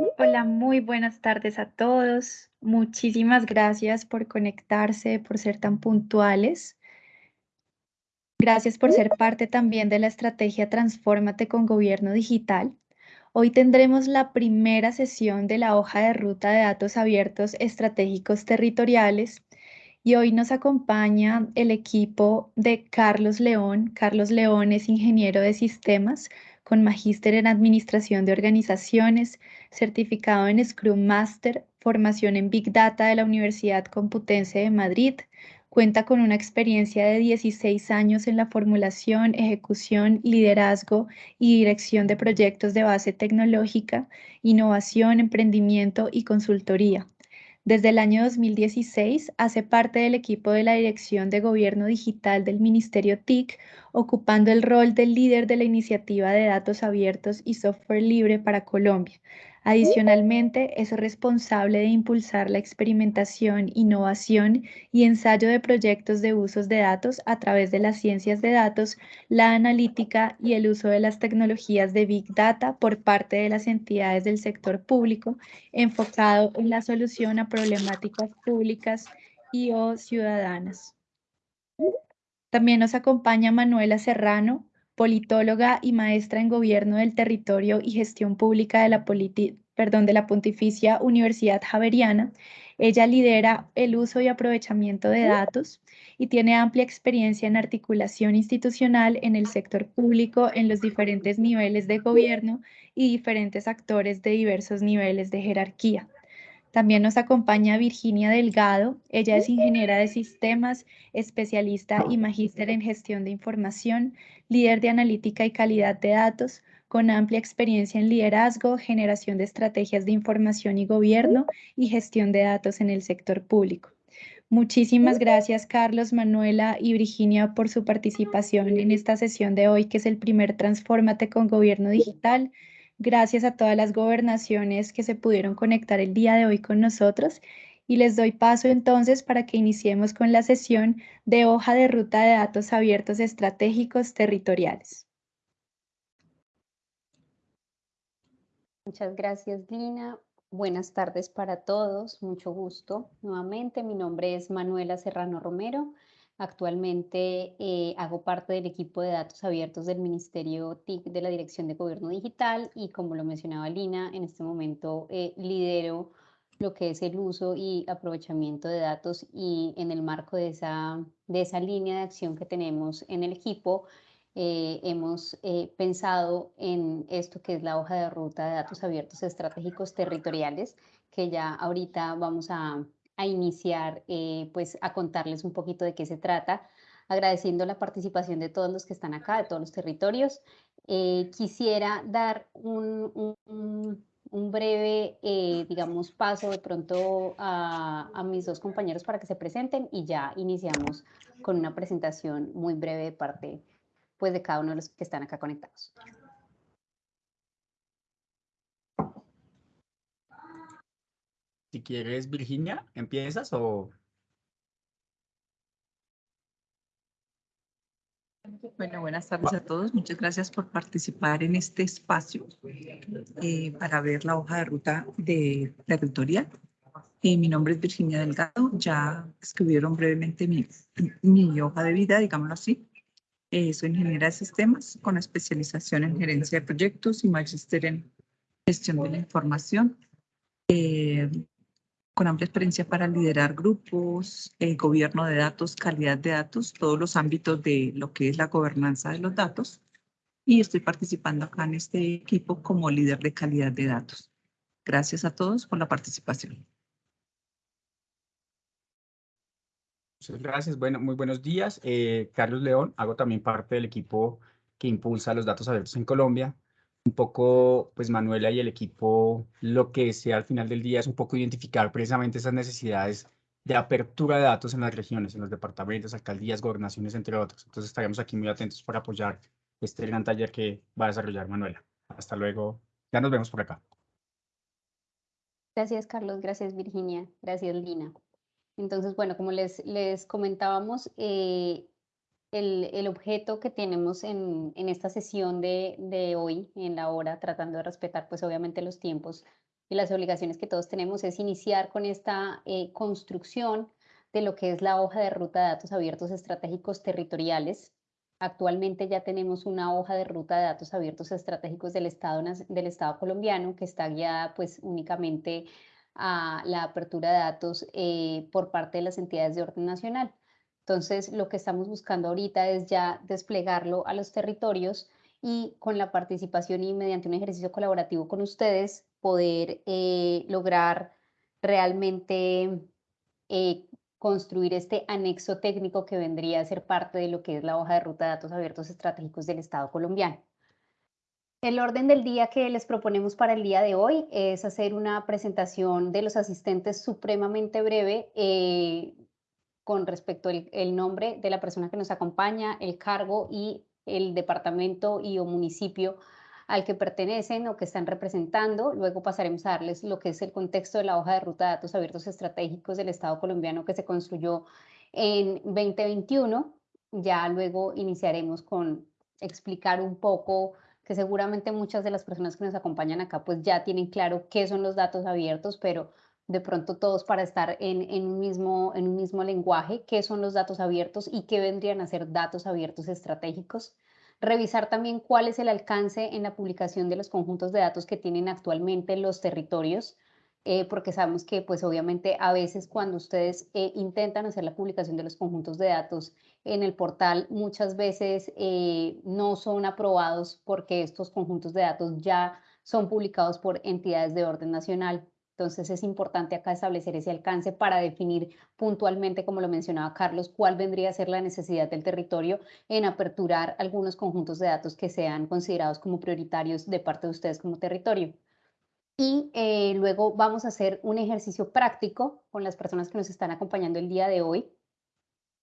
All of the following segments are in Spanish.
Hola, muy buenas tardes a todos. Muchísimas gracias por conectarse, por ser tan puntuales. Gracias por ser parte también de la estrategia Transfórmate con Gobierno Digital. Hoy tendremos la primera sesión de la hoja de ruta de datos abiertos estratégicos territoriales y hoy nos acompaña el equipo de Carlos León. Carlos León es ingeniero de sistemas con magíster en administración de organizaciones, certificado en Scrum Master, formación en Big Data de la Universidad Computense de Madrid. Cuenta con una experiencia de 16 años en la formulación, ejecución, liderazgo y dirección de proyectos de base tecnológica, innovación, emprendimiento y consultoría. Desde el año 2016 hace parte del equipo de la Dirección de Gobierno Digital del Ministerio TIC, ocupando el rol del líder de la iniciativa de datos abiertos y software libre para Colombia. Adicionalmente, es responsable de impulsar la experimentación, innovación y ensayo de proyectos de usos de datos a través de las ciencias de datos, la analítica y el uso de las tecnologías de Big Data por parte de las entidades del sector público, enfocado en la solución a problemáticas públicas y o ciudadanas. También nos acompaña Manuela Serrano, politóloga y maestra en Gobierno del Territorio y Gestión Pública de la, perdón, de la Pontificia Universidad Javeriana. Ella lidera el uso y aprovechamiento de datos y tiene amplia experiencia en articulación institucional en el sector público en los diferentes niveles de gobierno y diferentes actores de diversos niveles de jerarquía. También nos acompaña Virginia Delgado. Ella es ingeniera de sistemas, especialista y magíster en gestión de información, líder de analítica y calidad de datos, con amplia experiencia en liderazgo, generación de estrategias de información y gobierno y gestión de datos en el sector público. Muchísimas gracias Carlos, Manuela y Virginia por su participación en esta sesión de hoy, que es el primer Transfórmate con Gobierno Digital. Gracias a todas las gobernaciones que se pudieron conectar el día de hoy con nosotros y les doy paso entonces para que iniciemos con la sesión de hoja de ruta de datos abiertos estratégicos territoriales. Muchas gracias, Lina. Buenas tardes para todos, mucho gusto. Nuevamente, mi nombre es Manuela Serrano Romero. Actualmente eh, hago parte del equipo de datos abiertos del Ministerio TIC de la Dirección de Gobierno Digital y como lo mencionaba Lina, en este momento eh, lidero lo que es el uso y aprovechamiento de datos y en el marco de esa, de esa línea de acción que tenemos en el equipo, eh, hemos pensado en esto que es la hoja de ruta de datos abiertos estratégicos territoriales, que ya ahorita vamos a, a iniciar, eh, pues a contarles un poquito de qué se trata, agradeciendo la participación de todos los que están acá, de todos los territorios. Eh, quisiera dar un, un, breve, eh, digamos, paso de pronto a, a mis dos compañeros para que se presenten y ya iniciamos con una presentación muy breve de parte pues, de cada uno de los que están acá conectados. Si quieres, Virginia, ¿empiezas o...? Bueno, buenas tardes a todos. Muchas gracias por participar en este espacio eh, para ver la hoja de ruta de territorial. Eh, mi nombre es Virginia Delgado. Ya escribieron brevemente mi, mi hoja de vida, digámoslo así. Eh, soy ingeniera de sistemas con especialización en gerencia de proyectos y magíster en gestión de la información con amplia experiencia para liderar grupos, eh, gobierno de datos, calidad de datos, todos los ámbitos de lo que es la gobernanza de los datos. Y estoy participando acá en este equipo como líder de calidad de datos. Gracias a todos por la participación. Muchas gracias. Bueno, muy buenos días. Eh, Carlos León, hago también parte del equipo que impulsa los datos abiertos en Colombia un poco, pues Manuela y el equipo, lo que sea al final del día es un poco identificar precisamente esas necesidades de apertura de datos en las regiones, en los departamentos, alcaldías, gobernaciones, entre otros. Entonces estaremos aquí muy atentos para apoyar este gran taller que va a desarrollar Manuela. Hasta luego. Ya nos vemos por acá. Gracias, Carlos. Gracias, Virginia. Gracias, Lina. Entonces, bueno, como les, les comentábamos, eh, el, objeto que tenemos en, esta sesión de, hoy, en la hora, tratando de respetar pues obviamente los tiempos y las obligaciones que todos tenemos es iniciar con esta eh, construcción de lo que es la hoja de ruta de datos abiertos estratégicos territoriales. Actualmente ya tenemos una hoja de ruta de datos abiertos estratégicos del Estado, del Estado colombiano que está guiada pues únicamente a la apertura de datos eh, por parte de las entidades de orden nacional. Entonces, lo que estamos buscando ahorita es ya desplegarlo a los territorios y con la participación y mediante un ejercicio colaborativo con ustedes, poder eh, lograr realmente eh, construir este anexo técnico que vendría a ser parte de lo que es la hoja de ruta de datos abiertos estratégicos del Estado colombiano. El orden del día que les proponemos para el día de hoy es hacer una presentación de los asistentes supremamente breve eh, con respecto al el nombre de la persona que nos acompaña, el cargo y el departamento y o municipio al que pertenecen o que están representando. Luego pasaremos a darles lo que es el contexto de la hoja de ruta de datos abiertos estratégicos del Estado colombiano que se construyó en 2021. Ya luego iniciaremos con explicar un poco que seguramente muchas de las personas que nos acompañan acá pues ya tienen claro qué son los datos abiertos, pero de pronto todos para estar en, en, un mismo, en un mismo lenguaje, qué son los datos abiertos y qué vendrían a ser datos abiertos estratégicos revisar también cuál es el alcance en la publicación de los conjuntos de datos que tienen actualmente los territorios, eh, porque sabemos que pues obviamente a veces cuando ustedes eh, intentan hacer la publicación de los conjuntos de datos en el portal, muchas veces eh, no son aprobados porque estos conjuntos de datos ya son publicados por entidades de orden nacional. Entonces es importante acá establecer ese alcance para definir puntualmente, como lo mencionaba Carlos, cuál vendría a ser la necesidad del territorio en aperturar algunos conjuntos de datos que sean considerados como prioritarios de parte de ustedes como territorio. Y eh, luego vamos a hacer un ejercicio práctico con las personas que nos están acompañando el día de hoy,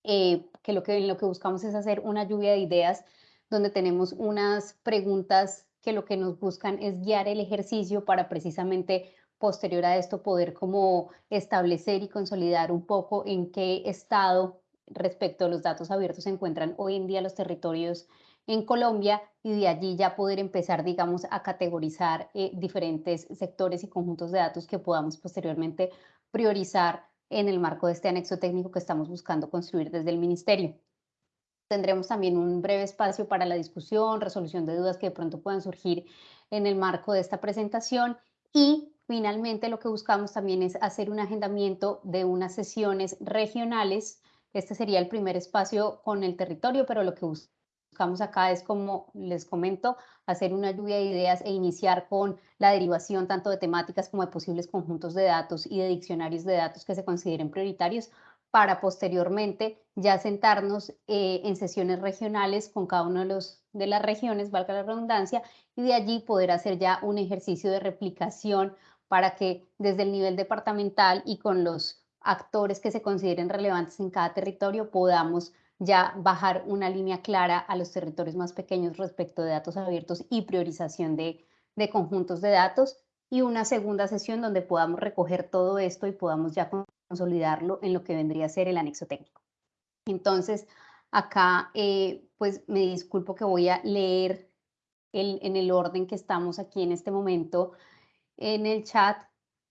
eh, que, lo que lo que buscamos es hacer una lluvia de ideas donde tenemos unas preguntas que lo que nos buscan es guiar el ejercicio para precisamente posterior a esto poder como establecer y consolidar un poco en qué estado respecto a los datos abiertos se encuentran hoy en día los territorios en Colombia y de allí ya poder empezar, digamos, a categorizar eh, diferentes sectores y conjuntos de datos que podamos posteriormente priorizar en el marco de este anexo técnico que estamos buscando construir desde el Ministerio. Tendremos también un breve espacio para la discusión, resolución de dudas que de pronto puedan surgir en el marco de esta presentación y Finalmente, lo que buscamos también es hacer un agendamiento de unas sesiones regionales. Este sería el primer espacio con el territorio, pero lo que buscamos acá es, como les comento, hacer una lluvia de ideas e iniciar con la derivación tanto de temáticas como de posibles conjuntos de datos y de diccionarios de datos que se consideren prioritarios para posteriormente ya sentarnos eh, en sesiones regionales con cada uno de, de las regiones, valga la redundancia, y de allí poder hacer ya un ejercicio de replicación para que desde el nivel departamental y con los actores que se consideren relevantes en cada territorio podamos ya bajar una línea clara a los territorios más pequeños respecto de datos abiertos y priorización de, de conjuntos de datos y una segunda sesión donde podamos recoger todo esto y podamos ya consolidarlo en lo que vendría a ser el anexo técnico. Entonces, acá eh, pues me disculpo que voy a leer el, en el orden que estamos aquí en este momento en el chat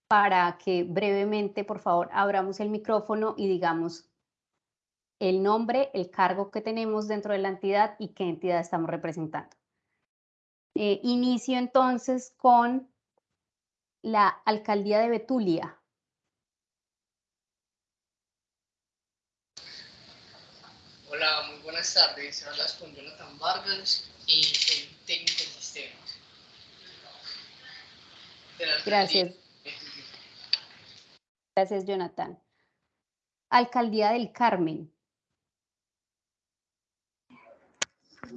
para que brevemente, por favor, abramos el micrófono y digamos el nombre, el cargo que tenemos dentro de la entidad y qué entidad estamos representando. Eh, inicio entonces con la alcaldía de Betulia. Hola, muy buenas tardes. Hablas con Jonathan Vargas y soy técnico de sistemas. Gracias. Gracias, Jonathan. Alcaldía del Carmen.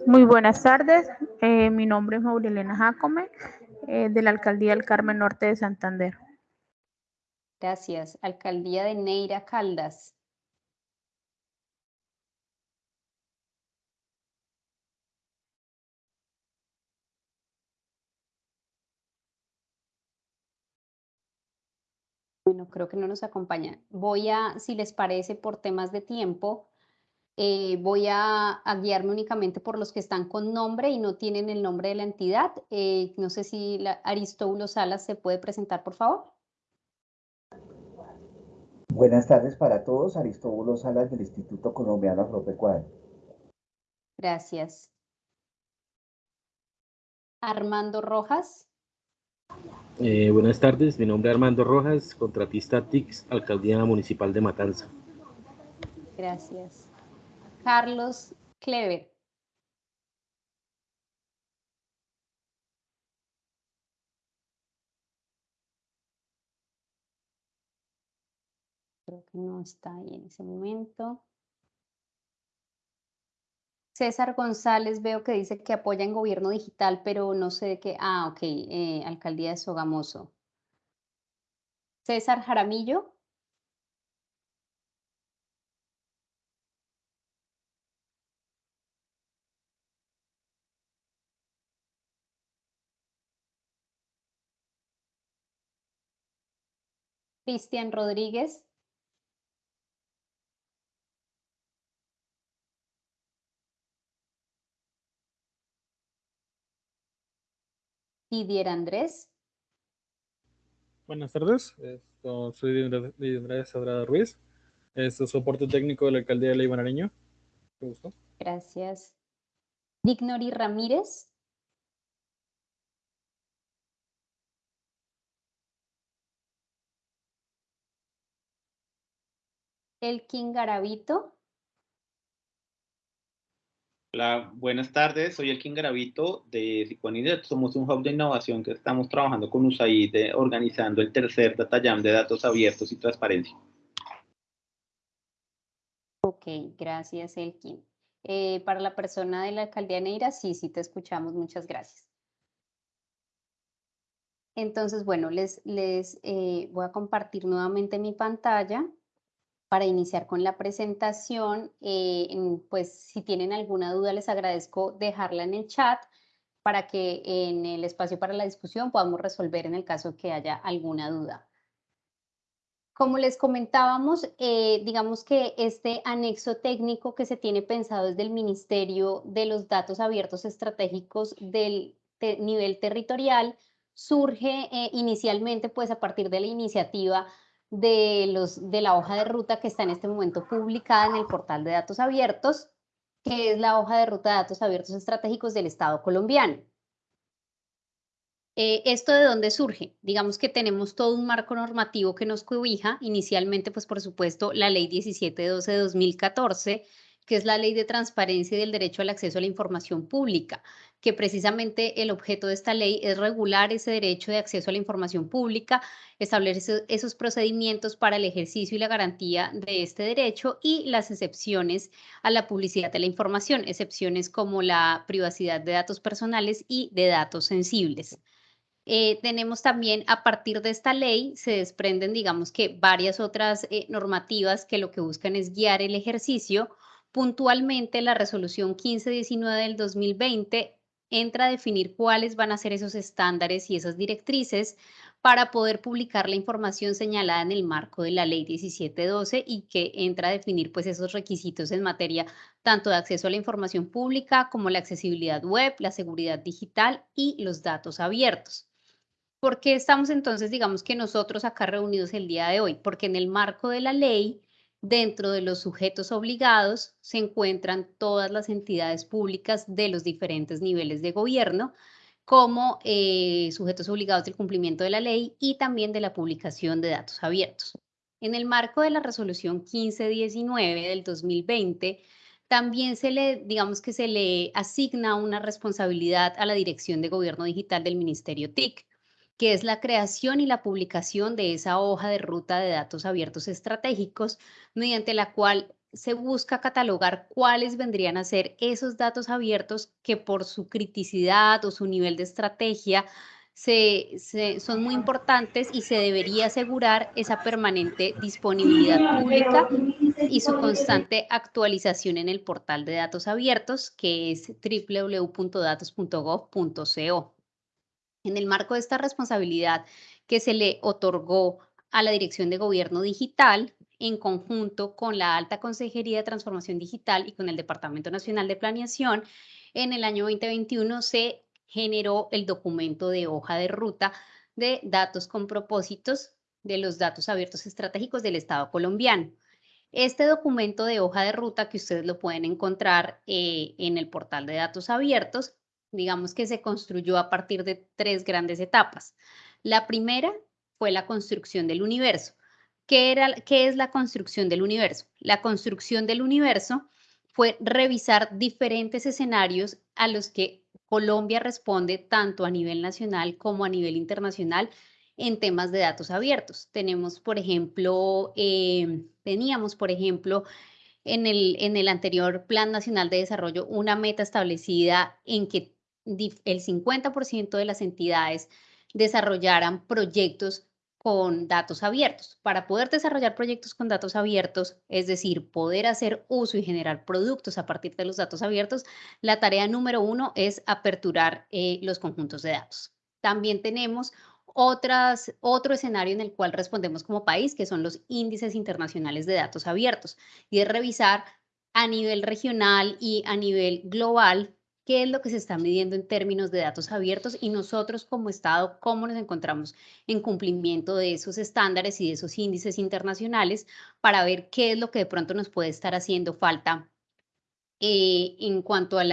Muy buenas tardes. Eh, mi nombre es Maurilena Jacome, eh, de la Alcaldía del Carmen Norte de Santander. Gracias. Alcaldía de Neira Caldas. Bueno, creo que no nos acompaña. Voy a, si les parece, por temas de tiempo, Eh, voy a, a, guiarme únicamente por los que están con nombre y no tienen el nombre de la entidad. Eh, no sé si la Aristóbulo Salas se puede presentar, por favor. Buenas tardes para todos. Aristóbulo Salas del Instituto Colombiano Agropecuario. Gracias. Armando Rojas. Eh, buenas tardes, mi nombre es Armando Rojas, contratista TICS, Alcaldía Municipal de Matanza. Gracias. Carlos Clever. Creo que no está ahí en ese momento. César González veo que dice que apoya en gobierno digital, pero no sé de qué. Ah, ok, eh, alcaldía de Sogamoso. César Jaramillo. Cristian Rodríguez. Didier Andrés. Buenas tardes, Esto, soy Didier Andrés Sadrada Ruiz. Esto es soporte técnico de la alcaldía de Ley Nariño. gusto. Gracias. Dignori Ramírez. Elkin Garavito. Hola, buenas tardes. Soy Elkin Garavito de Siconidet. Somos un hub de innovación que estamos trabajando con USAID organizando el tercer Data Jam de datos abiertos y transparencia. Ok, gracias Elkin. Eh, para la persona de la alcaldía Neira, sí, sí te escuchamos. Muchas gracias. Entonces, bueno, les, les eh, voy a compartir nuevamente mi pantalla para iniciar con la presentación. Eh, pues si tienen alguna duda, les agradezco dejarla en el chat para que en el espacio para la discusión podamos resolver en el caso que haya alguna duda. Como les comentábamos, eh, digamos que este anexo técnico que se tiene pensado desde el Ministerio de los Datos Abiertos Estratégicos del nivel territorial surge eh, inicialmente pues a partir de la iniciativa de, los, de la hoja de ruta que está en este momento publicada en el portal de datos abiertos, que es la hoja de ruta de datos abiertos estratégicos del Estado colombiano. Eh, ¿Esto de dónde surge? Digamos que tenemos todo un marco normativo que nos cobija, inicialmente, pues por supuesto, la Ley 1712 de 2014, que es la Ley de Transparencia y del Derecho al Acceso a la Información Pública, que precisamente el objeto de esta ley es regular ese derecho de acceso a la información pública, establecer esos procedimientos para el ejercicio y la garantía de este derecho y las excepciones a la publicidad de la información, excepciones como la privacidad de datos personales y de datos sensibles. Eh, tenemos también, a partir de esta ley, se desprenden, digamos que varias otras eh, normativas que lo que buscan es guiar el ejercicio. Puntualmente, la resolución 1519 del 2020 entra a definir cuáles van a ser esos estándares y esas directrices para poder publicar la información señalada en el marco de la ley 1712 y que entra a definir pues esos requisitos en materia tanto de acceso a la información pública como la accesibilidad web, la seguridad digital y los datos abiertos. ¿Por qué estamos entonces, digamos que nosotros acá reunidos el día de hoy? Porque en el marco de la ley Dentro de los sujetos obligados se encuentran todas las entidades públicas de los diferentes niveles de gobierno, como eh, sujetos obligados del cumplimiento de la ley y también de la publicación de datos abiertos. En el marco de la resolución 1519 del 2020, también se le, digamos que se le asigna una responsabilidad a la Dirección de Gobierno Digital del Ministerio TIC que es la creación y la publicación de esa hoja de ruta de datos abiertos estratégicos, mediante la cual se busca catalogar cuáles vendrían a ser esos datos abiertos que por su criticidad o su nivel de estrategia se, son muy importantes y se debería asegurar esa permanente disponibilidad pública y su constante actualización en el portal de datos abiertos, que es www.datos.gov.co. En el marco de esta responsabilidad que se le otorgó a la Dirección de Gobierno Digital, en conjunto con la Alta Consejería de Transformación Digital y con el Departamento Nacional de Planeación, en el año 2021 se generó el documento de hoja de ruta de datos con propósitos de los datos abiertos estratégicos del Estado colombiano. Este documento de hoja de ruta que ustedes lo pueden encontrar eh, en el portal de datos abiertos, digamos que se construyó a partir de tres grandes etapas. La primera fue la construcción del universo. ¿Qué, era, ¿Qué es la construcción del universo? La construcción del universo fue revisar diferentes escenarios a los que Colombia responde tanto a nivel nacional como a nivel internacional en temas de datos abiertos. Tenemos, por ejemplo, eh, teníamos, por ejemplo, en el, en el anterior Plan Nacional de Desarrollo una meta establecida en que el 50% de las entidades desarrollaran proyectos con datos abiertos. Para poder desarrollar proyectos con datos abiertos, es decir, poder hacer uso y generar productos a partir de los datos abiertos, la tarea número uno es aperturar eh, los conjuntos de datos. También tenemos otro escenario en el cual respondemos como país, que son los índices internacionales de datos abiertos, y es revisar a nivel regional y a nivel global qué es lo que se está midiendo en términos de datos abiertos y nosotros como Estado, cómo nos encontramos en cumplimiento de esos estándares y de esos índices internacionales para ver qué es lo que de pronto nos puede estar haciendo falta eh, en cuanto al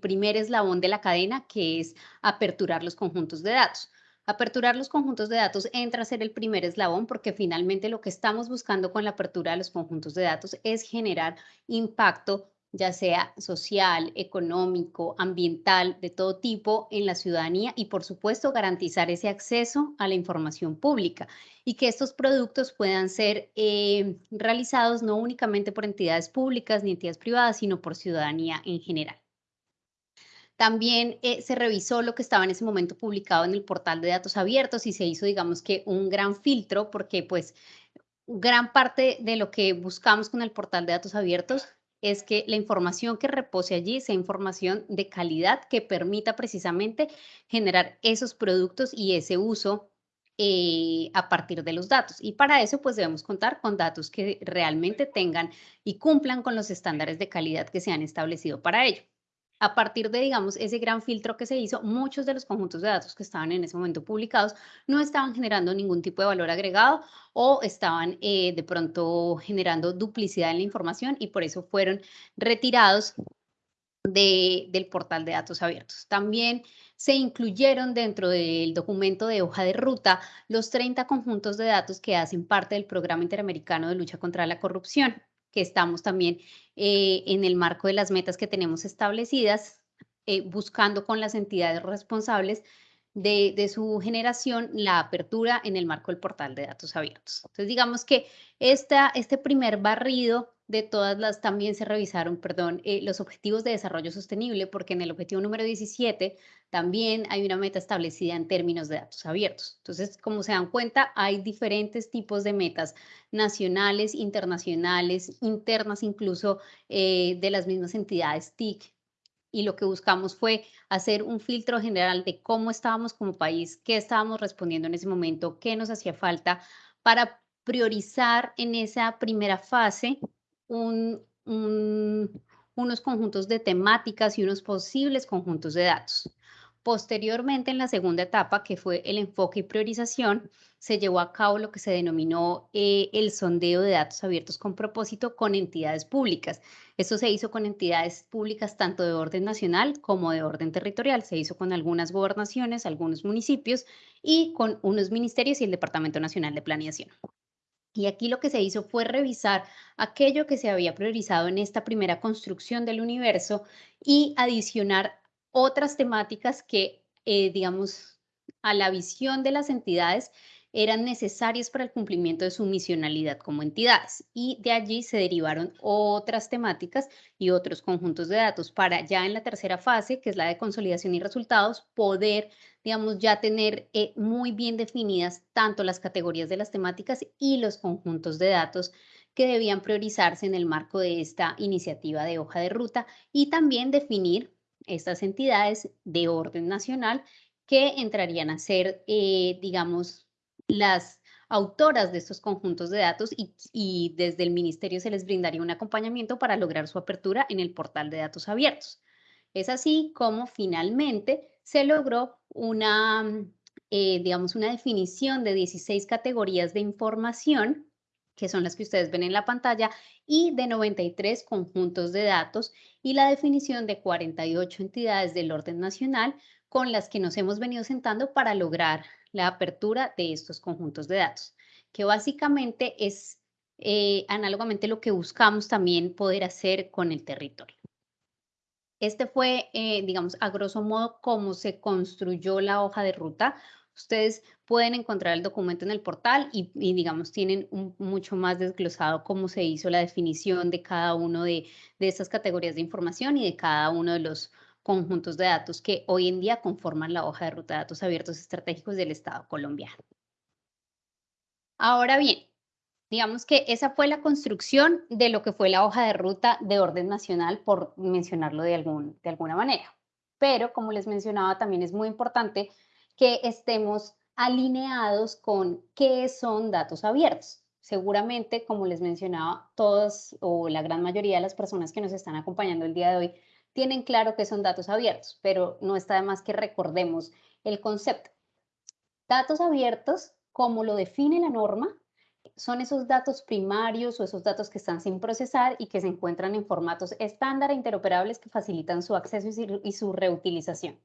primer eslabón de la cadena, que es aperturar los conjuntos de datos. Aperturar los conjuntos de datos entra a ser el primer eslabón porque finalmente lo que estamos buscando con la apertura de los conjuntos de datos es generar impacto ya sea social, económico, ambiental, de todo tipo en la ciudadanía y por supuesto garantizar ese acceso a la información pública y que estos productos puedan ser eh, realizados no únicamente por entidades públicas ni entidades privadas, sino por ciudadanía en general. También eh, se revisó lo que estaba en ese momento publicado en el portal de datos abiertos y se hizo, digamos que, un gran filtro porque pues gran parte de lo que buscamos con el portal de datos abiertos es que la información que repose allí sea información de calidad que permita precisamente generar esos productos y ese uso eh, a partir de los datos. Y para eso, pues debemos contar con datos que realmente tengan y cumplan con los estándares de calidad que se han establecido para ello a partir de, digamos, ese gran filtro que se hizo, muchos de los conjuntos de datos que estaban en ese momento publicados no estaban generando ningún tipo de valor agregado o estaban eh, de pronto generando duplicidad en la información y por eso fueron retirados del portal de datos abiertos. También se incluyeron dentro del documento de hoja de ruta los 30 conjuntos de datos que hacen parte del Programa Interamericano de Lucha contra la Corrupción que estamos también eh, en el marco de las metas que tenemos establecidas, eh, buscando con las entidades responsables de, de, su generación la apertura en el marco del portal de datos abiertos. Entonces, digamos que esta, este primer barrido de todas las también se revisaron, perdón, eh, los objetivos de desarrollo sostenible, porque en el objetivo número 17 también hay una meta establecida en términos de datos abiertos. Entonces, como se dan cuenta, hay diferentes tipos de metas nacionales, internacionales, internas incluso eh, de las mismas entidades TIC. Y lo que buscamos fue hacer un filtro general de cómo estábamos como país, qué estábamos respondiendo en ese momento, qué nos hacía falta para priorizar en esa primera fase unos conjuntos de temáticas y unos posibles conjuntos de datos. Posteriormente, en la segunda etapa, que fue el enfoque y priorización, se llevó a cabo lo que se denominó eh, el sondeo de datos abiertos con propósito con entidades públicas. Esto se hizo con entidades públicas tanto de orden nacional como de orden territorial. Se hizo con algunas gobernaciones, algunos municipios y con unos ministerios y el Departamento Nacional de Planeación. Y aquí lo que se hizo fue revisar aquello que se había priorizado en esta primera construcción del universo y adicionar otras temáticas que, eh, digamos, a la visión de las entidades eran necesarias para el cumplimiento de su misionalidad como entidades. Y de allí se derivaron otras temáticas y otros conjuntos de datos para ya en la tercera fase, que es la de consolidación y resultados, poder, digamos, ya tener eh, muy bien definidas tanto las categorías de las temáticas y los conjuntos de datos que debían priorizarse en el marco de esta iniciativa de hoja de ruta y también definir estas entidades de orden nacional que entrarían a ser, eh, digamos, las autoras de estos conjuntos de datos y, desde el ministerio se les brindaría un acompañamiento para lograr su apertura en el portal de datos abiertos. Es así como finalmente se logró una, eh, digamos, una definición de 16 categorías de información, que son las que ustedes ven en la pantalla, y de 93 conjuntos de datos, y la definición de 48 entidades del orden nacional con las que nos hemos venido sentando para lograr la apertura de estos conjuntos de datos, que básicamente es eh, análogamente lo que buscamos también poder hacer con el territorio. Este fue, eh, digamos, a grosso modo, cómo se construyó la hoja de ruta. Ustedes pueden encontrar el documento en el portal y, digamos, tienen mucho más desglosado cómo se hizo la definición de cada uno de, de estas categorías de información y de cada uno de los conjuntos de datos que hoy en día conforman la hoja de ruta de datos abiertos estratégicos del Estado colombiano. Ahora bien, Digamos que esa fue la construcción de lo que fue la hoja de ruta de orden nacional, por mencionarlo de, algún, de alguna manera. Pero, como les mencionaba, también es muy importante que estemos alineados con qué son datos abiertos. Seguramente, como les mencionaba, todos o la gran mayoría de las personas que nos están acompañando el día de hoy tienen claro que son datos abiertos, pero no está de más que recordemos el concepto. Datos abiertos, como lo define la norma, son esos datos primarios o esos datos que están sin procesar y que se encuentran en formatos estándar e interoperables que facilitan su acceso y su reutilización.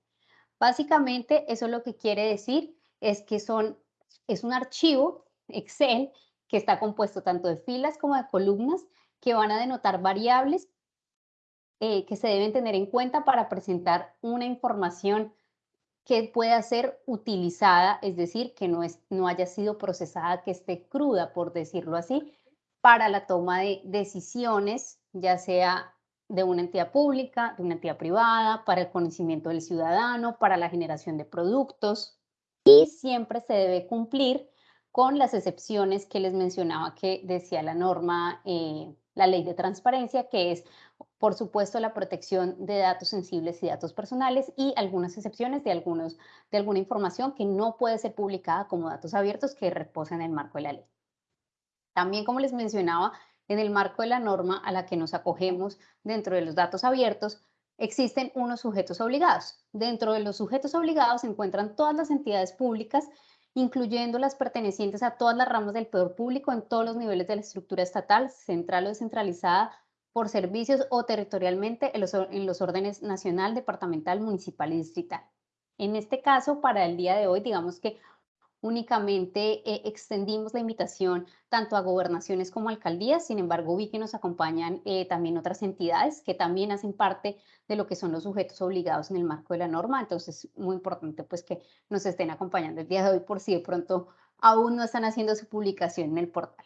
Básicamente, eso lo que quiere decir es que son, es un archivo Excel que está compuesto tanto de filas como de columnas que van a denotar variables eh, que se deben tener en cuenta para presentar una información que pueda ser utilizada, es decir, que no, es, no haya sido procesada, que esté cruda, por decirlo así, para la toma de decisiones, ya sea de una entidad pública, de una entidad privada, para el conocimiento del ciudadano, para la generación de productos. Y siempre se debe cumplir con las excepciones que les mencionaba que decía la norma, eh, la ley de transparencia, que es por supuesto, la protección de datos sensibles y datos personales y algunas excepciones de, algunos, de alguna información que no puede ser publicada como datos abiertos que reposan en el marco de la ley. También, como les mencionaba, en el marco de la norma a la que nos acogemos dentro de los datos abiertos, existen unos sujetos obligados. Dentro de los sujetos obligados se encuentran todas las entidades públicas, incluyendo las pertenecientes a todas las ramas del poder público en todos los niveles de la estructura estatal, central o descentralizada, por servicios o territorialmente en los, órdenes nacional, departamental, municipal y distrital. En este caso, para el día de hoy, digamos que únicamente eh, extendimos la invitación tanto a gobernaciones como alcaldías, sin embargo vi que nos acompañan eh, también otras entidades que también hacen parte de lo que son los sujetos obligados en el marco de la norma, entonces es muy importante pues que nos estén acompañando el día de hoy por si de pronto aún no están haciendo su publicación en el portal.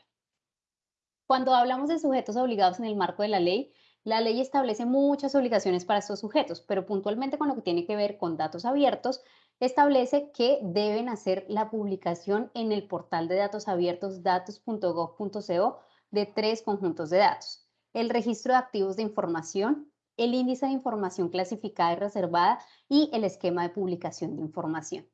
Cuando hablamos de sujetos obligados en el marco de la ley, la ley establece muchas obligaciones para estos sujetos, pero puntualmente con lo que tiene que ver con datos abiertos, establece que deben hacer la publicación en el portal de datos abiertos datos.gov.co de tres conjuntos de datos. El registro de activos de información, el índice de información clasificada y reservada y el esquema de publicación de información.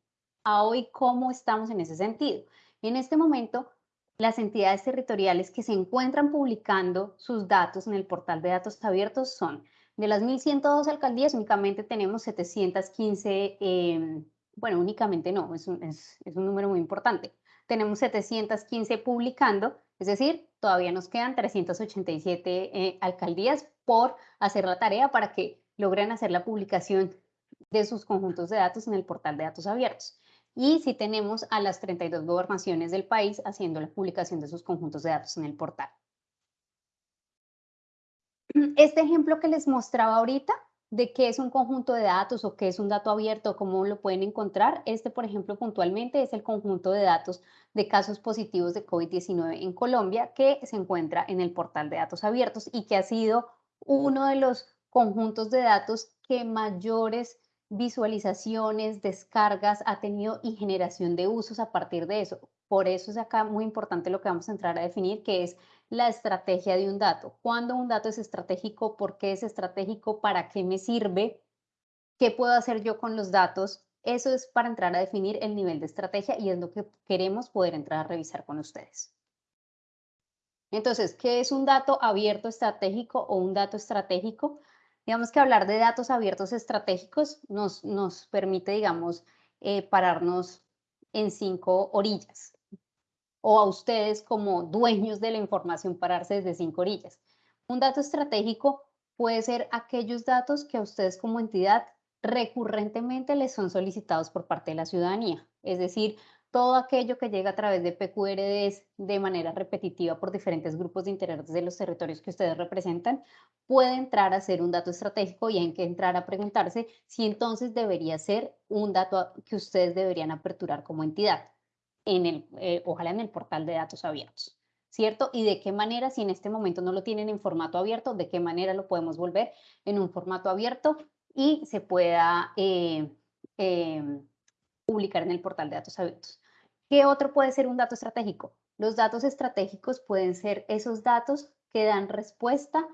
A hoy, ¿cómo estamos en ese sentido? En este momento, las entidades territoriales que se encuentran publicando sus datos en el portal de datos abiertos son de las 1.102 alcaldías, únicamente tenemos 715, em, bueno, únicamente no, es un, número muy importante. Tenemos 715 publicando, es decir, todavía nos quedan 387 eh, alcaldías por hacer la tarea para que logren hacer la publicación de sus conjuntos de datos en el portal de datos abiertos y si tenemos a las 32 gobernaciones del país haciendo la publicación de sus conjuntos de datos en el portal. Este ejemplo que les mostraba ahorita de qué es un conjunto de datos o qué es un dato abierto, cómo lo pueden encontrar. Este, por ejemplo, puntualmente es el conjunto de datos de casos positivos de COVID-19 en Colombia que se encuentra en el portal de datos abiertos y que ha sido uno de los conjuntos de datos que mayores visualizaciones, descargas ha tenido y generación de usos a partir de eso. Por eso es acá muy importante lo que vamos a entrar a definir, que es la estrategia de un dato. ¿Cuándo un dato es estratégico? ¿Por qué es estratégico? ¿Para qué me sirve? ¿Qué puedo hacer yo con los datos? Eso es para entrar a definir el nivel de estrategia y es lo que queremos poder entrar a revisar con ustedes. Entonces, ¿qué es un dato abierto estratégico o un dato estratégico? Digamos que hablar de datos abiertos estratégicos nos, nos permite, digamos, eh, pararnos en cinco orillas o a ustedes como dueños de la información pararse desde cinco orillas. Un dato estratégico puede ser aquellos datos que a ustedes como entidad recurrentemente les son solicitados por parte de la ciudadanía. Es decir, todo aquello que llega a través de PQRDs de manera repetitiva por diferentes grupos de interés de los territorios que ustedes representan, puede entrar a ser un dato estratégico y hay que entrar a preguntarse si entonces debería ser un dato que ustedes deberían aperturar como entidad, en el, eh, ojalá en el portal de datos abiertos. ¿Cierto? Y de qué manera, si en este momento no lo tienen en formato abierto, de qué manera lo podemos volver en un formato abierto y se pueda eh, em, publicar en el portal de datos abiertos. ¿Qué otro puede ser un dato estratégico? Los datos estratégicos pueden ser esos datos que dan respuesta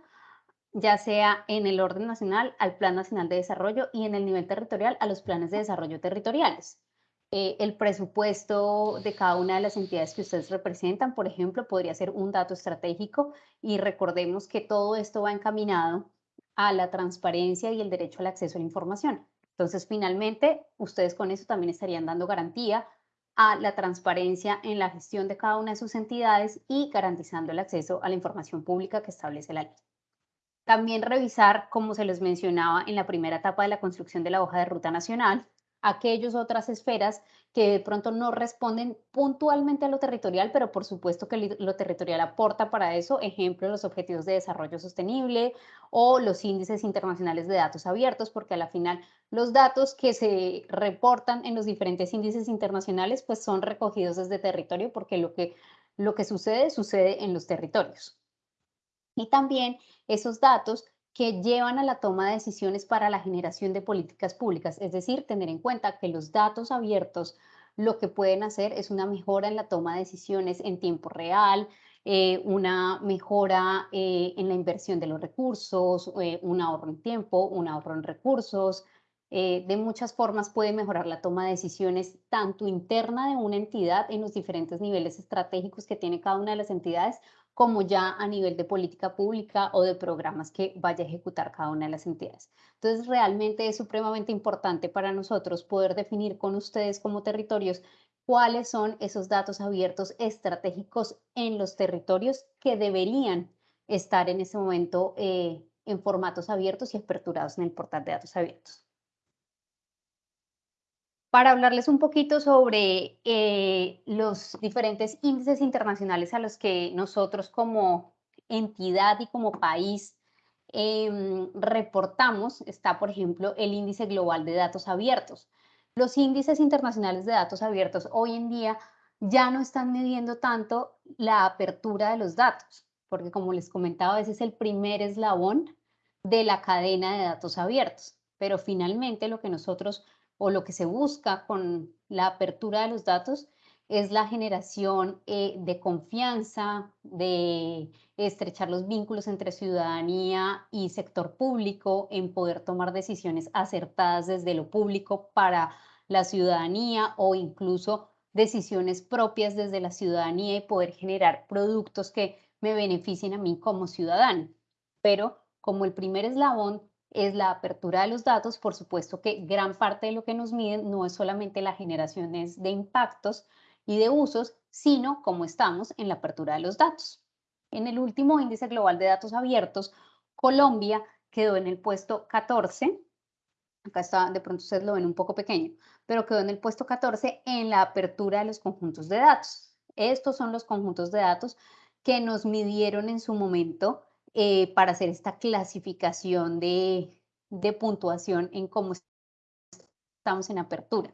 ya sea en el orden nacional al Plan Nacional de Desarrollo y en el nivel territorial a los planes de desarrollo territoriales. Eh, el presupuesto de cada una de las entidades que ustedes representan, por ejemplo, podría ser un dato estratégico y recordemos que todo esto va encaminado a la transparencia y el derecho al acceso a la información. Entonces, finalmente, ustedes con eso también estarían dando garantía a la transparencia en la gestión de cada una de sus entidades y garantizando el acceso a la información pública que establece la ley. También revisar, como se les mencionaba en la primera etapa de la construcción de la hoja de ruta nacional, aquellas otras esferas que de pronto no responden puntualmente a lo territorial, pero por supuesto que lo territorial aporta para eso, ejemplo, los objetivos de desarrollo sostenible o los índices internacionales de datos abiertos, porque a la final los datos que se reportan en los diferentes índices internacionales pues son recogidos desde territorio porque lo que, lo que sucede sucede en los territorios. Y también esos datos que llevan a la toma de decisiones para la generación de políticas públicas, es decir, tener en cuenta que los datos abiertos lo que pueden hacer es una mejora en la toma de decisiones en tiempo real, eh, una mejora eh, en la inversión de los recursos, eh, un ahorro en tiempo, un ahorro en recursos. de muchas formas puede mejorar la toma de decisiones tanto interna de una entidad en los diferentes niveles estratégicos que tiene cada una de las entidades, como ya a nivel de política pública o de programas que vaya a ejecutar cada una de las entidades. Entonces, realmente es supremamente importante para nosotros poder definir con ustedes como territorios cuáles son esos datos abiertos estratégicos en los territorios que deberían estar en ese momento eh, en formatos abiertos y aperturados en el portal de datos abiertos para hablarles un poquito sobre eh, los diferentes índices internacionales a los que nosotros como entidad y como país em, reportamos, está por ejemplo el índice global de datos abiertos. Los índices internacionales de datos abiertos hoy en día ya no están midiendo tanto la apertura de los datos, porque como les comentaba, ese es el primer eslabón de la cadena de datos abiertos, pero finalmente lo que nosotros o lo que se busca con la apertura de los datos es la generación eh, de confianza, de estrechar los vínculos entre ciudadanía y sector público, en poder tomar decisiones acertadas desde lo público para la ciudadanía o incluso decisiones propias desde la ciudadanía y poder generar productos que me beneficien a mí como ciudadano. Pero como el primer eslabón es la apertura de los datos. Por supuesto que gran parte de lo que nos miden no es solamente la generación de impactos y de usos, sino cómo estamos en la apertura de los datos. En el último índice global de datos abiertos, Colombia quedó en el puesto 14. Acá está, de pronto ustedes lo ven un poco pequeño, pero quedó en el puesto 14 en la apertura de los conjuntos de datos. Estos son los conjuntos de datos que nos midieron en su momento eh, para hacer esta clasificación de, puntuación en cómo estamos en apertura.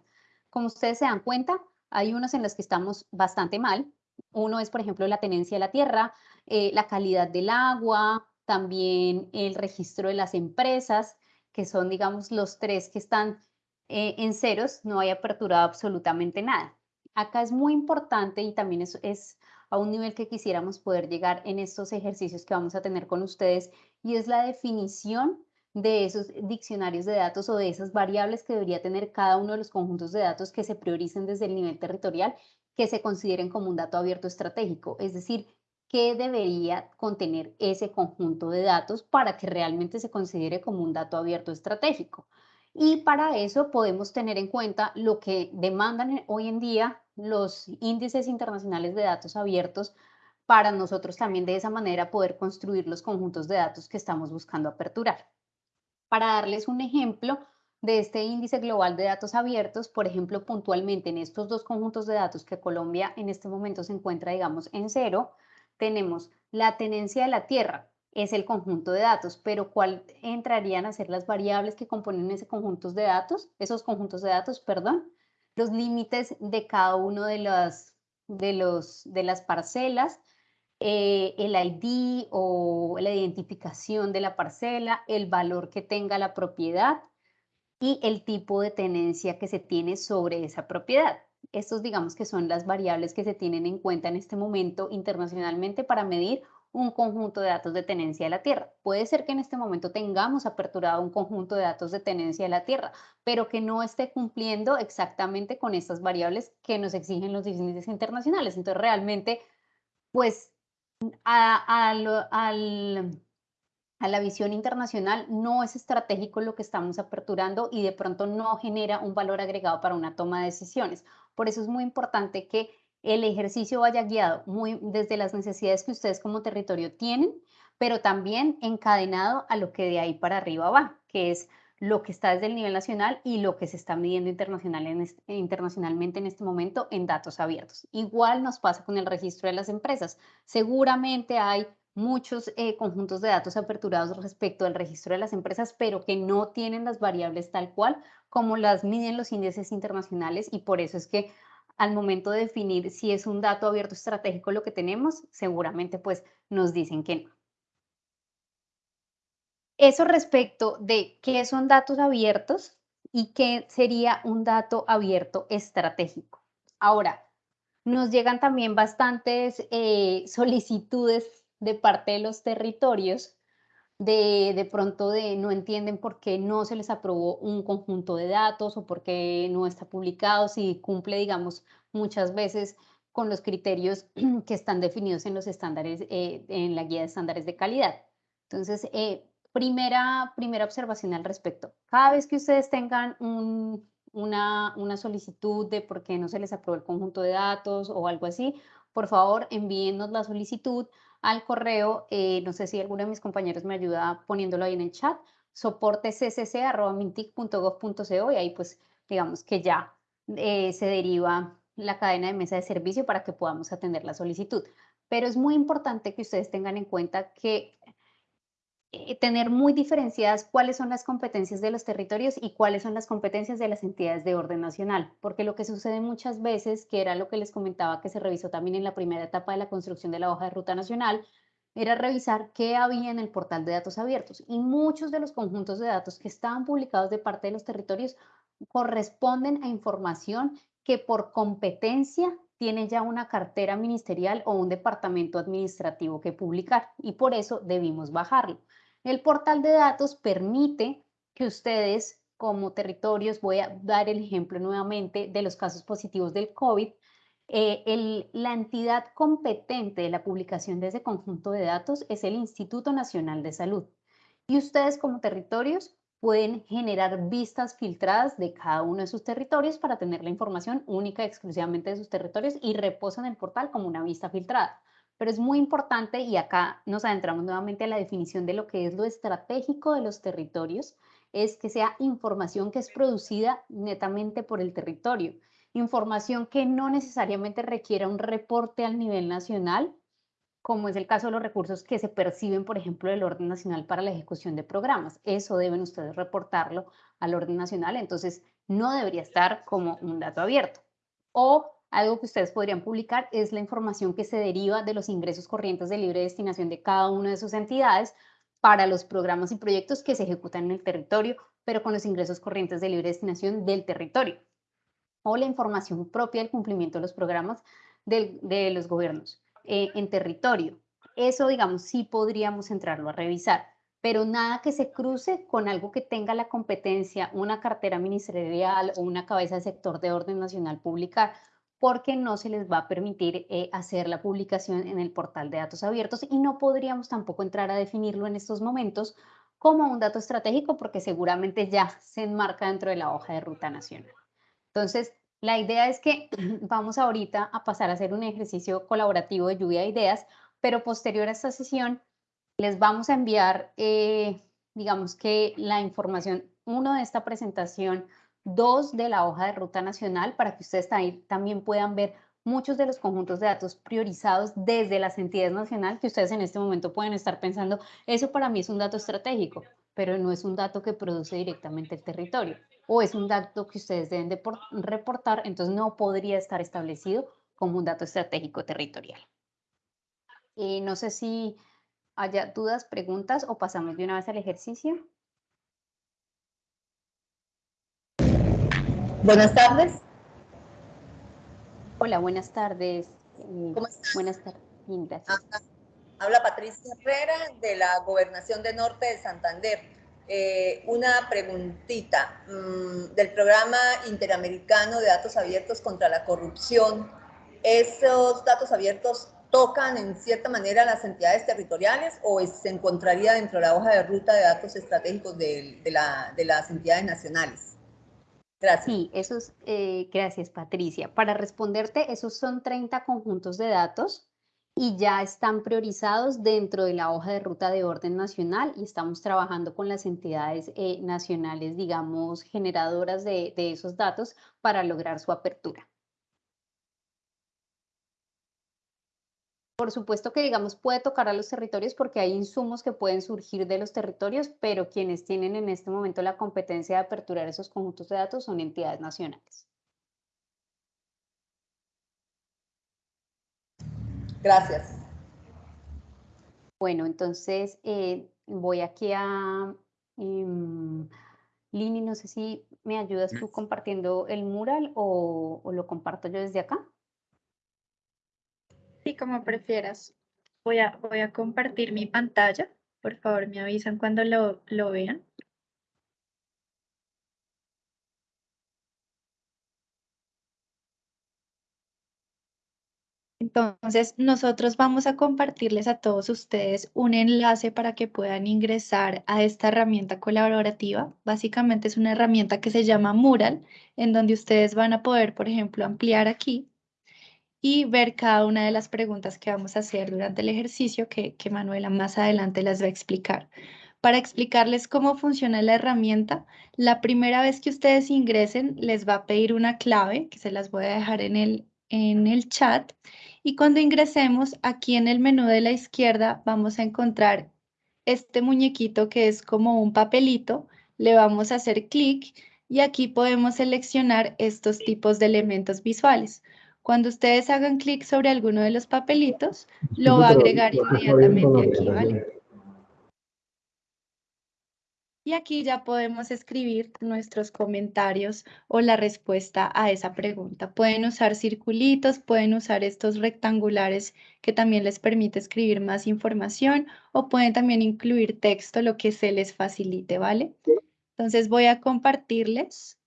Como ustedes se dan cuenta, hay unos en los que estamos bastante mal. Uno es, por ejemplo, la tenencia de la tierra, eh, la calidad del agua, también el registro de las empresas, que son, digamos, los tres que están eh, en ceros, no hay apertura absolutamente nada. Acá es muy importante y también es, es a un nivel que quisiéramos poder llegar en estos ejercicios que vamos a tener con ustedes y es la definición de esos diccionarios de datos o de esas variables que debería tener cada uno de los conjuntos de datos que se prioricen desde el nivel territorial que se consideren como un dato abierto estratégico, es decir, qué debería contener ese conjunto de datos para que realmente se considere como un dato abierto estratégico. Y para eso podemos tener en cuenta lo que demandan hoy en día los índices internacionales de datos abiertos para nosotros también de esa manera poder construir los conjuntos de datos que estamos buscando aperturar. Para darles un ejemplo de este índice global de datos abiertos, por ejemplo, puntualmente en estos dos conjuntos de datos que Colombia en este momento se encuentra, digamos, en cero, tenemos la tenencia de la tierra, es el conjunto de datos, pero ¿cuál entrarían a ser las variables que componen ese conjunto de datos? Esos conjuntos de datos, perdón, los límites de cada uno de las, de los, de las parcelas, eh, el ID o la identificación de la parcela, el valor que tenga la propiedad y el tipo de tenencia que se tiene sobre esa propiedad. Estos digamos que son las variables que se tienen en cuenta en este momento internacionalmente para medir un conjunto de datos de tenencia de la tierra. Puede ser que en este momento tengamos aperturado un conjunto de datos de tenencia de la tierra, pero que no esté cumpliendo exactamente con estas variables que nos exigen los índices internacionales. Entonces, realmente, pues, a, a la visión internacional no es estratégico lo que estamos aperturando y de pronto no genera un valor agregado para una toma de decisiones. Por eso es muy importante que el ejercicio vaya guiado muy desde las necesidades que ustedes como territorio tienen, pero también encadenado a lo que de ahí para arriba va, que es lo que está desde el nivel nacional y lo que se está midiendo internacional en internacionalmente en este momento en datos abiertos. Igual nos pasa con el registro de las empresas. Seguramente hay muchos eh, conjuntos de datos aperturados respecto al registro de las empresas, pero que no tienen las variables tal cual como las miden los índices internacionales y por eso es que al momento de definir si es un dato abierto estratégico lo que tenemos, seguramente pues nos dicen que no. Eso respecto de qué son datos abiertos y qué sería un dato abierto estratégico. Ahora, nos llegan también bastantes eh, solicitudes de parte de los territorios de, de pronto de no entienden por qué no se les aprobó un conjunto de datos o por qué no está publicado, si cumple, digamos, muchas veces con los criterios que están definidos en los estándares, eh, en la guía de estándares de calidad. Entonces, eh, primera, primera observación al respecto. Cada vez que ustedes tengan una, una solicitud de por qué no se les aprobó el conjunto de datos o algo así, por favor envíennos la solicitud al correo, eh, no sé si alguno de mis compañeros me ayuda poniéndolo ahí en el chat, soportecc.mintic.gov.co y ahí pues digamos que ya eh, se deriva la cadena de mesa de servicio para que podamos atender la solicitud. Pero es muy importante que ustedes tengan en cuenta que eh, tener muy diferenciadas cuáles son las competencias de los territorios y cuáles son las competencias de las entidades de orden nacional, porque lo que sucede muchas veces, que era lo que les comentaba que se revisó también en la primera etapa de la construcción de la hoja de ruta nacional, era revisar qué había en el portal de datos abiertos y muchos de los conjuntos de datos que estaban publicados de parte de los territorios corresponden a información que por competencia tiene ya una cartera ministerial o un departamento administrativo que publicar y por eso debimos bajarlo. El portal de datos permite que ustedes como territorios, voy a dar el ejemplo nuevamente de los casos positivos del COVID, eh, la entidad competente de la publicación de ese conjunto de datos es el Instituto Nacional de Salud. Y ustedes como territorios pueden generar vistas filtradas de cada uno de sus territorios para tener la información única exclusivamente de sus territorios y reposan el portal como una vista filtrada pero es muy importante y acá nos adentramos nuevamente a la definición de lo que es lo estratégico de los territorios, es que sea información que es producida netamente por el territorio, información que no necesariamente requiera un reporte al nivel nacional, como es el caso de los recursos que se perciben, por ejemplo, del orden nacional para la ejecución de programas. Eso deben ustedes reportarlo al orden nacional, entonces no debería estar como un dato abierto. O algo que ustedes podrían publicar es la información que se deriva de los ingresos corrientes de libre destinación de cada una de sus entidades para los programas y proyectos que se ejecutan en el territorio, pero con los ingresos corrientes de libre destinación del territorio. O la información propia del cumplimiento de los programas de los gobiernos eh, en territorio. Eso, digamos, sí podríamos entrarlo a revisar. pero nada que se cruce con algo que tenga la competencia una cartera ministerial o una cabeza de sector de orden nacional publicar, porque no se les va a permitir eh, hacer la publicación en el portal de datos abiertos y no podríamos tampoco entrar a definirlo en estos momentos como un dato estratégico porque seguramente ya se enmarca dentro de la hoja de ruta nacional. Entonces, la idea es que vamos ahorita a pasar a hacer un ejercicio colaborativo de lluvia de ideas, pero posterior a esta sesión les vamos a enviar, eh, digamos que la información, uno de esta presentación, dos de la hoja de ruta nacional, para que ustedes también puedan ver muchos de los conjuntos de datos priorizados desde las entidades nacionales que ustedes en este momento pueden estar pensando, eso para mí es un dato estratégico, pero no es un dato que produce directamente el territorio o es un dato que ustedes deben de reportar, entonces no podría estar establecido como un dato estratégico territorial. Eh, no sé si haya dudas, preguntas o pasamos de una vez al ejercicio. Buenas tardes. Hola, buenas tardes. Eh, ¿Cómo estás? Buenas tardes. Gracias. Habla Patricia Herrera de la Gobernación de Norte de Santander. Eh, una preguntita mm, del programa interamericano de datos abiertos contra la corrupción. ¿Esos datos abiertos tocan en cierta manera las entidades territoriales o se encontraría dentro de la hoja de ruta de datos estratégicos de, las entidades nacionales? Gracias. Sí, esos, eh, gracias Patricia. Para responderte, esos son 30 conjuntos de datos y ya están priorizados dentro de la hoja de ruta de orden nacional y estamos trabajando con las entidades eh, nacionales, digamos, generadoras de esos datos para lograr su apertura. Por supuesto que, digamos, puede tocar a los territorios porque hay insumos que pueden surgir de los territorios, pero quienes tienen en este momento la competencia de aperturar esos conjuntos de datos son entidades nacionales. Gracias. Bueno, entonces eh, voy aquí a... Em, Lini, no sé si me ayudas tú compartiendo el mural o lo comparto yo desde acá. Como prefieras. Voy a, voy a compartir mi pantalla. Por favor, me avisan cuando lo, lo vean. Entonces, nosotros vamos a compartirles a todos ustedes un enlace para que puedan ingresar a esta herramienta colaborativa. Básicamente es una herramienta que se llama Mural, en donde ustedes van a poder, por ejemplo, ampliar aquí y ver cada una de las preguntas que vamos a hacer durante el ejercicio que, que Manuela más adelante las va a explicar. Para explicarles cómo funciona la herramienta, la primera vez que ustedes ingresen les va a pedir una clave que se las voy a dejar en el, en el chat y cuando ingresemos aquí en el menú de la izquierda vamos a encontrar este muñequito que es como un papelito, le vamos a hacer clic y aquí podemos seleccionar estos tipos de elementos visuales. Cuando ustedes hagan clic sobre alguno de los papelitos, lo va a agregar inmediatamente aquí, ¿vale? Y aquí ya podemos escribir nuestros comentarios o la respuesta a esa pregunta. Pueden usar circulitos, pueden usar estos rectangulares que también les permite escribir más información o pueden también incluir texto, lo que se les facilite, ¿vale? Entonces voy a compartirles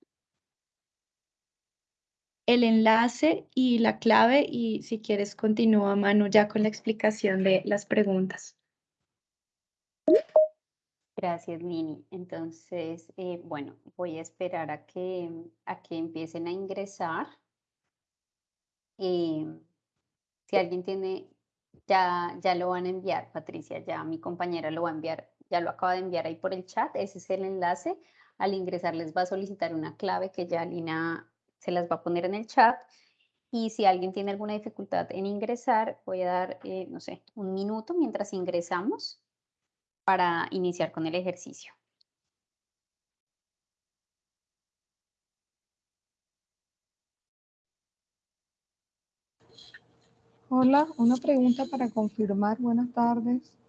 el enlace y la clave y si quieres continúa Manu ya con la explicación de las preguntas. Gracias, Lini. Entonces, eh, bueno, voy a esperar a que, a que empiecen a ingresar. Eh, si alguien tiene, ya, ya lo van a enviar, Patricia, ya mi compañera lo va a enviar, ya lo acaba de enviar ahí por el chat. Ese es el enlace. Al ingresar les va a solicitar una clave que ya Lina se las va a poner en el chat. Y si alguien tiene alguna dificultad en ingresar, voy a dar, eh, no sé, un minuto mientras ingresamos para iniciar con el ejercicio. Hola, una pregunta para confirmar. Buenas tardes.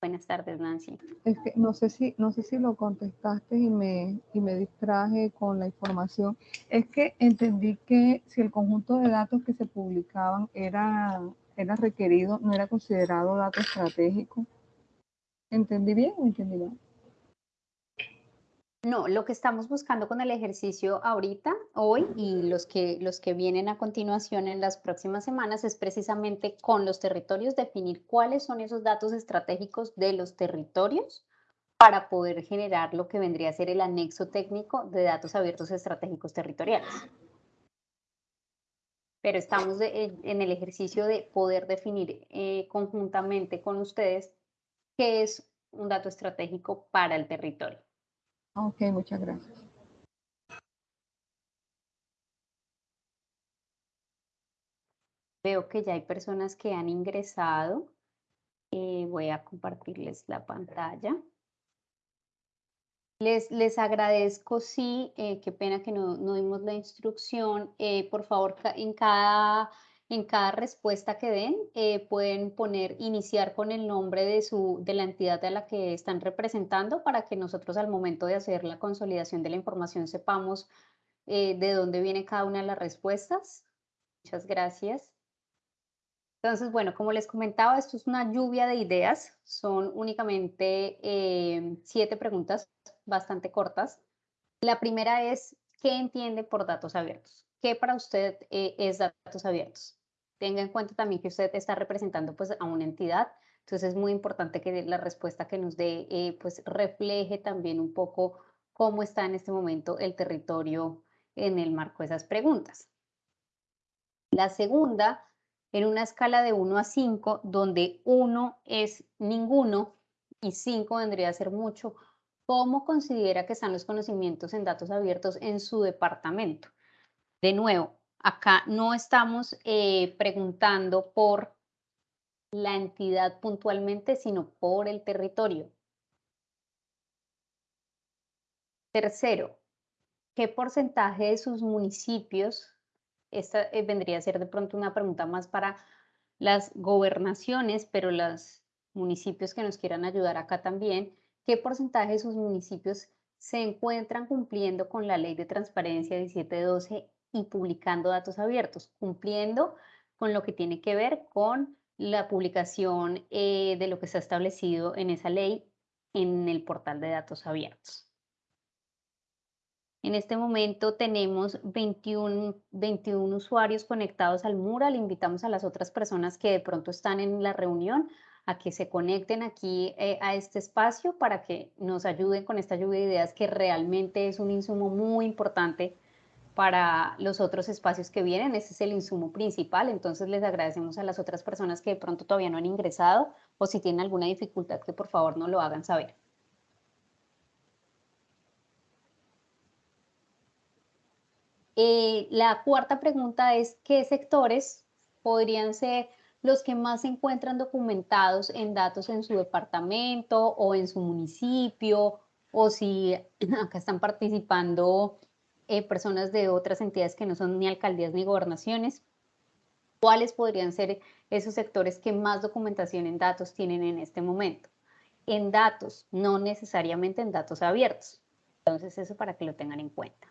Buenas tardes, Nancy. Es que no sé si, no sé si lo contestaste y me, y me distraje con la información. Es que entendí que si el conjunto de datos que se publicaban era, era requerido, no era considerado dato estratégico. ¿Entendí bien o entendí mal? No, lo que estamos buscando con el ejercicio ahorita, hoy y los que, los que vienen a continuación en las próximas semanas es precisamente con los territorios definir cuáles son esos datos estratégicos de los territorios para poder generar lo que vendría a ser el anexo técnico de datos abiertos estratégicos territoriales. Pero estamos en el ejercicio de poder definir eh, conjuntamente con ustedes qué es un dato estratégico para el territorio. Ok, muchas gracias. Veo que ya hay personas que han ingresado. Eh, voy a compartirles la pantalla. Les, les agradezco, sí, eh, qué pena que no, no dimos la instrucción. Eh, por favor, en cada en cada respuesta que den, eh, pueden poner, iniciar con el nombre de, su, de la entidad a la que están representando para que nosotros al momento de hacer la consolidación de la información sepamos eh, de dónde viene cada una de las respuestas. Muchas gracias. Entonces, bueno, como les comentaba, esto es una lluvia de ideas. Son únicamente eh, siete preguntas bastante cortas. La primera es, ¿qué entiende por datos abiertos? ¿Qué para usted es datos abiertos? Tenga en cuenta también que usted está representando pues a una entidad, entonces es muy importante que la respuesta que nos dé eh, pues refleje también un poco cómo está en este momento el territorio en el marco de esas preguntas. La segunda, en una escala de 1 a 5, donde 1 es ninguno y 5 vendría a ser mucho, ¿cómo considera que están los conocimientos en datos abiertos en su departamento? De nuevo, Acá no estamos eh, preguntando por la entidad puntualmente, sino por el territorio. Tercero, ¿qué porcentaje de sus municipios, esta eh, vendría a ser de pronto una pregunta más para las gobernaciones, pero los municipios que nos quieran ayudar acá también, ¿qué porcentaje de sus municipios se encuentran cumpliendo con la ley de transparencia 1712 y publicando datos abiertos, cumpliendo con lo que tiene que ver con la publicación eh, de lo que se ha establecido en esa ley en el portal de datos abiertos. En este momento tenemos 21, 21 usuarios conectados al mural. Invitamos a las otras personas que de pronto están en la reunión a que se conecten aquí eh, a este espacio para que nos ayuden con esta lluvia de ideas que realmente es un insumo muy importante para los otros espacios que vienen. Ese es el insumo principal, entonces les agradecemos a las otras personas que de pronto todavía no han ingresado o si tienen alguna dificultad que por favor no lo hagan saber. Eh, la cuarta pregunta es, ¿qué sectores podrían ser los que más se encuentran documentados en datos en su departamento o en su municipio o si acá están participando eh, personas de otras entidades que no son ni alcaldías ni gobernaciones. ¿Cuáles podrían ser esos sectores que más documentación en datos tienen en este momento? En datos, no necesariamente en datos abiertos. Entonces, eso para que lo tengan en cuenta.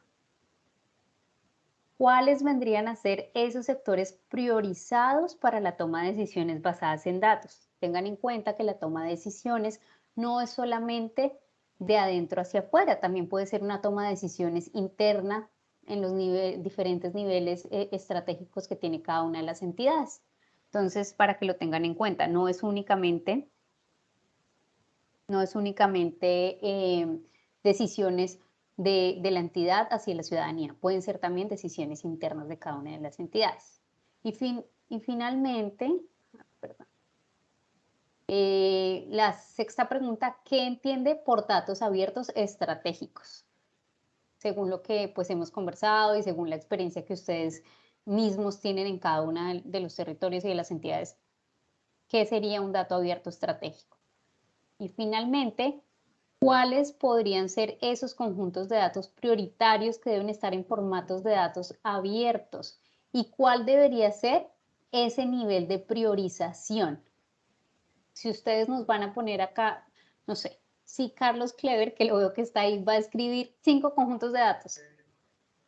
¿Cuáles vendrían a ser esos sectores priorizados para la toma de decisiones basadas en datos? Tengan en cuenta que la toma de decisiones no es solamente de adentro hacia afuera. También puede ser una toma de decisiones interna en los diferentes niveles eh, estratégicos que tiene cada una de las entidades. Entonces, para que lo tengan en cuenta, no es únicamente, no es únicamente em, decisiones de, la entidad hacia la ciudadanía, pueden ser también decisiones internas de cada una de las entidades. Y, fin, y finalmente, perdón, eh, la sexta pregunta, ¿qué entiende por datos abiertos estratégicos? Según lo que pues hemos conversado y según la experiencia que ustedes mismos tienen en cada uno de los territorios y de las entidades, ¿qué sería un dato abierto estratégico? Y finalmente, ¿cuáles podrían ser esos conjuntos de datos prioritarios que deben estar en formatos de datos abiertos? ¿Y cuál debería ser ese nivel de priorización? Si ustedes nos van a poner acá, no sé, si Carlos Clever, que lo veo que está ahí, va a escribir cinco conjuntos de datos,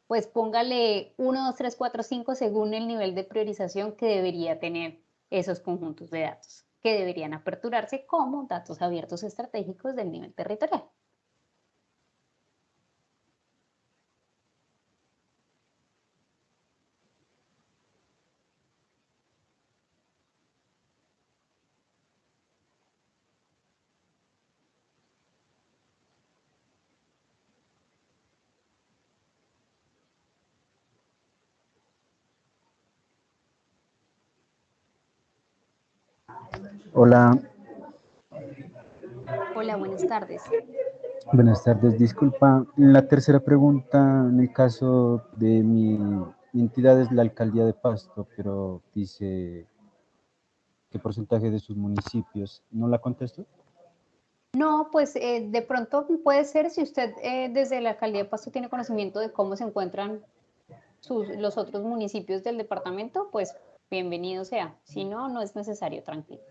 pues póngale 1, 2, 3, 4, 5 según el nivel de priorización que debería tener esos conjuntos de datos. que deberían aperturarse como datos abiertos estratégicos del nivel territorial. Hola. Hola, buenas tardes. Buenas tardes. Disculpa, la tercera pregunta, en el caso de mi, mi entidad es la alcaldía de Pasto, pero dice qué porcentaje de sus municipios. ¿No la contesto? No, pues eh, de pronto puede ser si usted eh, desde la alcaldía de Pasto tiene conocimiento de cómo se encuentran sus, los otros municipios del departamento, pues bienvenido sea. Si no, no es necesario, tranquilo.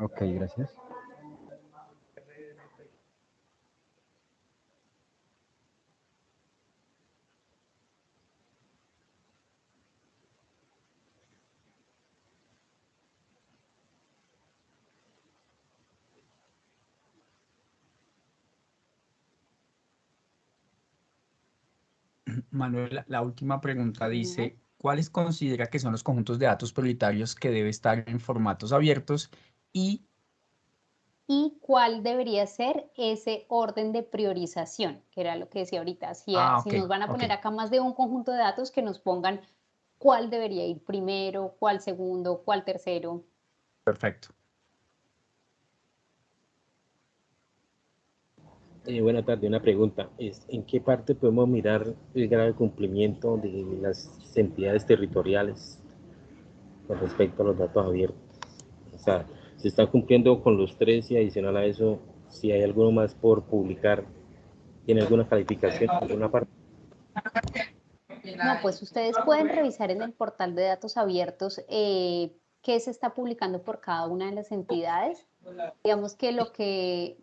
Ok, gracias. Manuel, la última pregunta dice, ¿cuáles considera que son los conjuntos de datos prioritarios que debe estar en formatos abiertos y y cuál debería ser ese orden de priorización, que era lo que decía ahorita. Si, Ah, si nos van a poner acá más de un conjunto de datos, que nos pongan cuál debería ir primero, cuál segundo, cuál tercero. Perfecto. Eh, buenas tardes, una pregunta. Es, ¿En qué parte podemos mirar el grado de cumplimiento de las entidades territoriales con respecto a los datos abiertos? O sea, se están cumpliendo con los tres y adicional a eso, si hay alguno más por publicar, ¿tiene alguna calificación en alguna parte? No, pues ustedes pueden revisar en el portal de datos abiertos eh, qué se está publicando por cada una de las entidades. Digamos que lo que,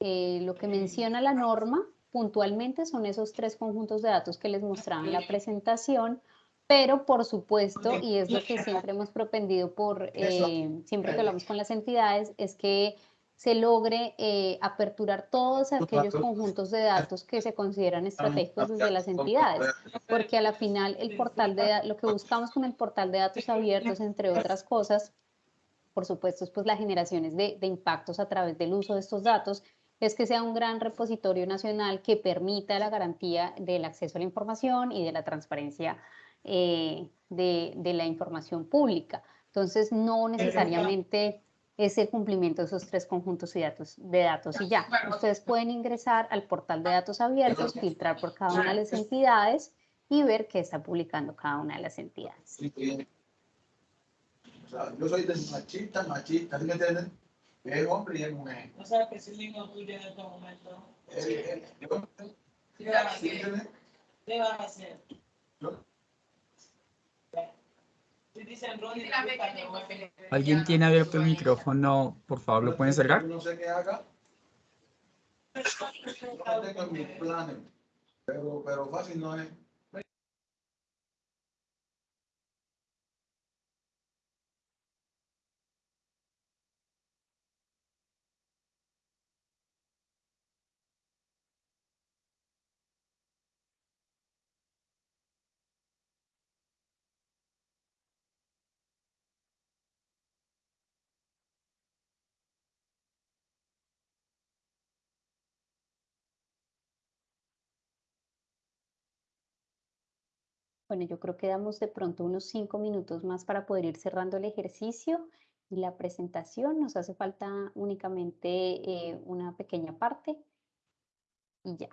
eh, lo que menciona la norma puntualmente son esos tres conjuntos de datos que les mostraba en la presentación, pero por supuesto, y es lo que siempre hemos propendido por, eh, siempre que hablamos con las entidades, es que se logre eh, aperturar todos aquellos conjuntos de datos que se consideran estratégicos desde las entidades, porque a la final el portal de lo que buscamos con el portal de datos abiertos, entre otras cosas, por supuesto, es pues la generación de, de impactos a través del uso de estos datos, es que sea un gran repositorio nacional que permita la garantía del acceso a la información y de la transparencia eh, de, de la información pública. Entonces, no necesariamente es el cumplimiento de esos tres conjuntos de datos, de datos y ya. Ustedes pueden ingresar al portal de datos abiertos, filtrar por cada una de las entidades y ver qué está publicando cada una de las entidades. O sea, yo soy de machista, machista, ¿sí me entienden? Es hombre y es mujer. O sea, que ese lingüe tuyo en este momento. ¿Qué van a ¿sí me hacer? ¿Qué van a hacer? Yo- Si dicen Ronnie, disculpa, no voy a- ¿Alguien tiene abierto el micrófono? Por favor, ¿lo pueden cerrar? No sé qué haga. No tengo mis planes, pero, pero fácil no es. Bueno, yo creo que damos de pronto unos cinco minutos más para poder ir cerrando el ejercicio y la presentación. Nos hace falta únicamente eh, una pequeña parte y ya.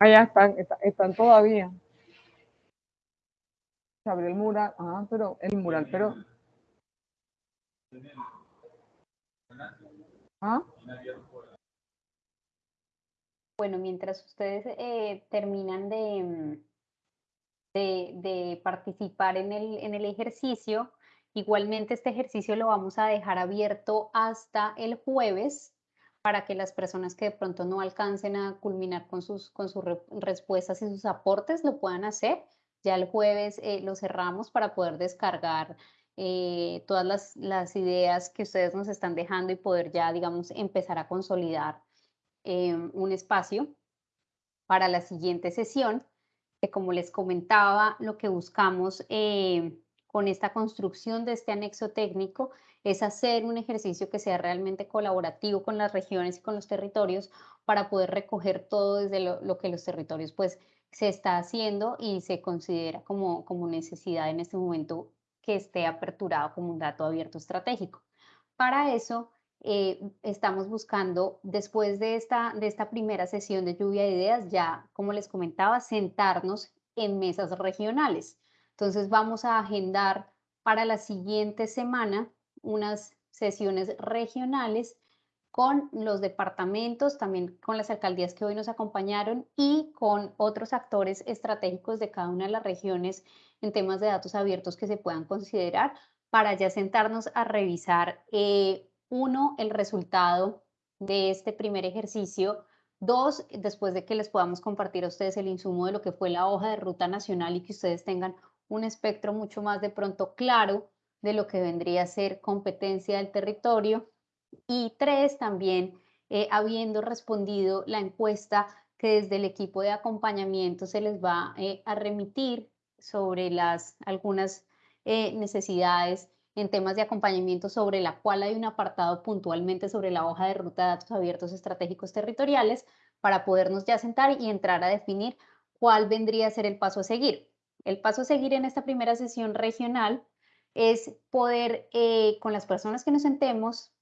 Allá están, está- están todavía. Se abrió el mural, ah, pero el mural, pero. ¿Ah? Bueno, mientras ustedes eh, terminan de, de, de participar en el, en el ejercicio, igualmente este ejercicio lo vamos a dejar abierto hasta el jueves para que las personas que de pronto no alcancen a culminar con sus, con sus re- respuestas y sus aportes lo puedan hacer. Ya el jueves eh, lo cerramos para poder descargar eh, todas las, las ideas que ustedes nos están dejando y poder ya, digamos, empezar a consolidar eh, un espacio para la siguiente sesión, que como les comentaba, lo que buscamos eh, con esta construcción de este anexo técnico es hacer un ejercicio que sea realmente colaborativo con las regiones y con los territorios para poder recoger todo desde lo, lo que los territorios pues se está haciendo y se considera como, como necesidad en este momento que esté aperturado como un dato abierto estratégico. Para eso, eh, estamos buscando, después de esta, de esta primera sesión de lluvia de ideas, ya, como les comentaba, sentarnos en mesas regionales. Entonces, vamos a agendar para la siguiente semana unas sesiones regionales con los departamentos, también con las alcaldías que hoy nos acompañaron y con otros actores estratégicos de cada una de las regiones en temas de datos abiertos que se puedan considerar para ya sentarnos a revisar, eh, uno, el resultado de este primer ejercicio, dos, después de que les podamos compartir a ustedes el insumo de lo que fue la hoja de ruta nacional y que ustedes tengan un espectro mucho más de pronto claro de lo que vendría a ser competencia del territorio. Y tres, también eh, habiendo respondido la encuesta que desde el equipo de acompañamiento se les va eh, a remitir sobre las algunas eh, necesidades en temas de acompañamiento sobre la cual hay un apartado puntualmente sobre la hoja de ruta de datos abiertos estratégicos territoriales para podernos ya sentar y entrar a definir cuál vendría a ser el paso a seguir. El paso a seguir en esta primera sesión regional es poder, eh, con las personas que nos sentemos,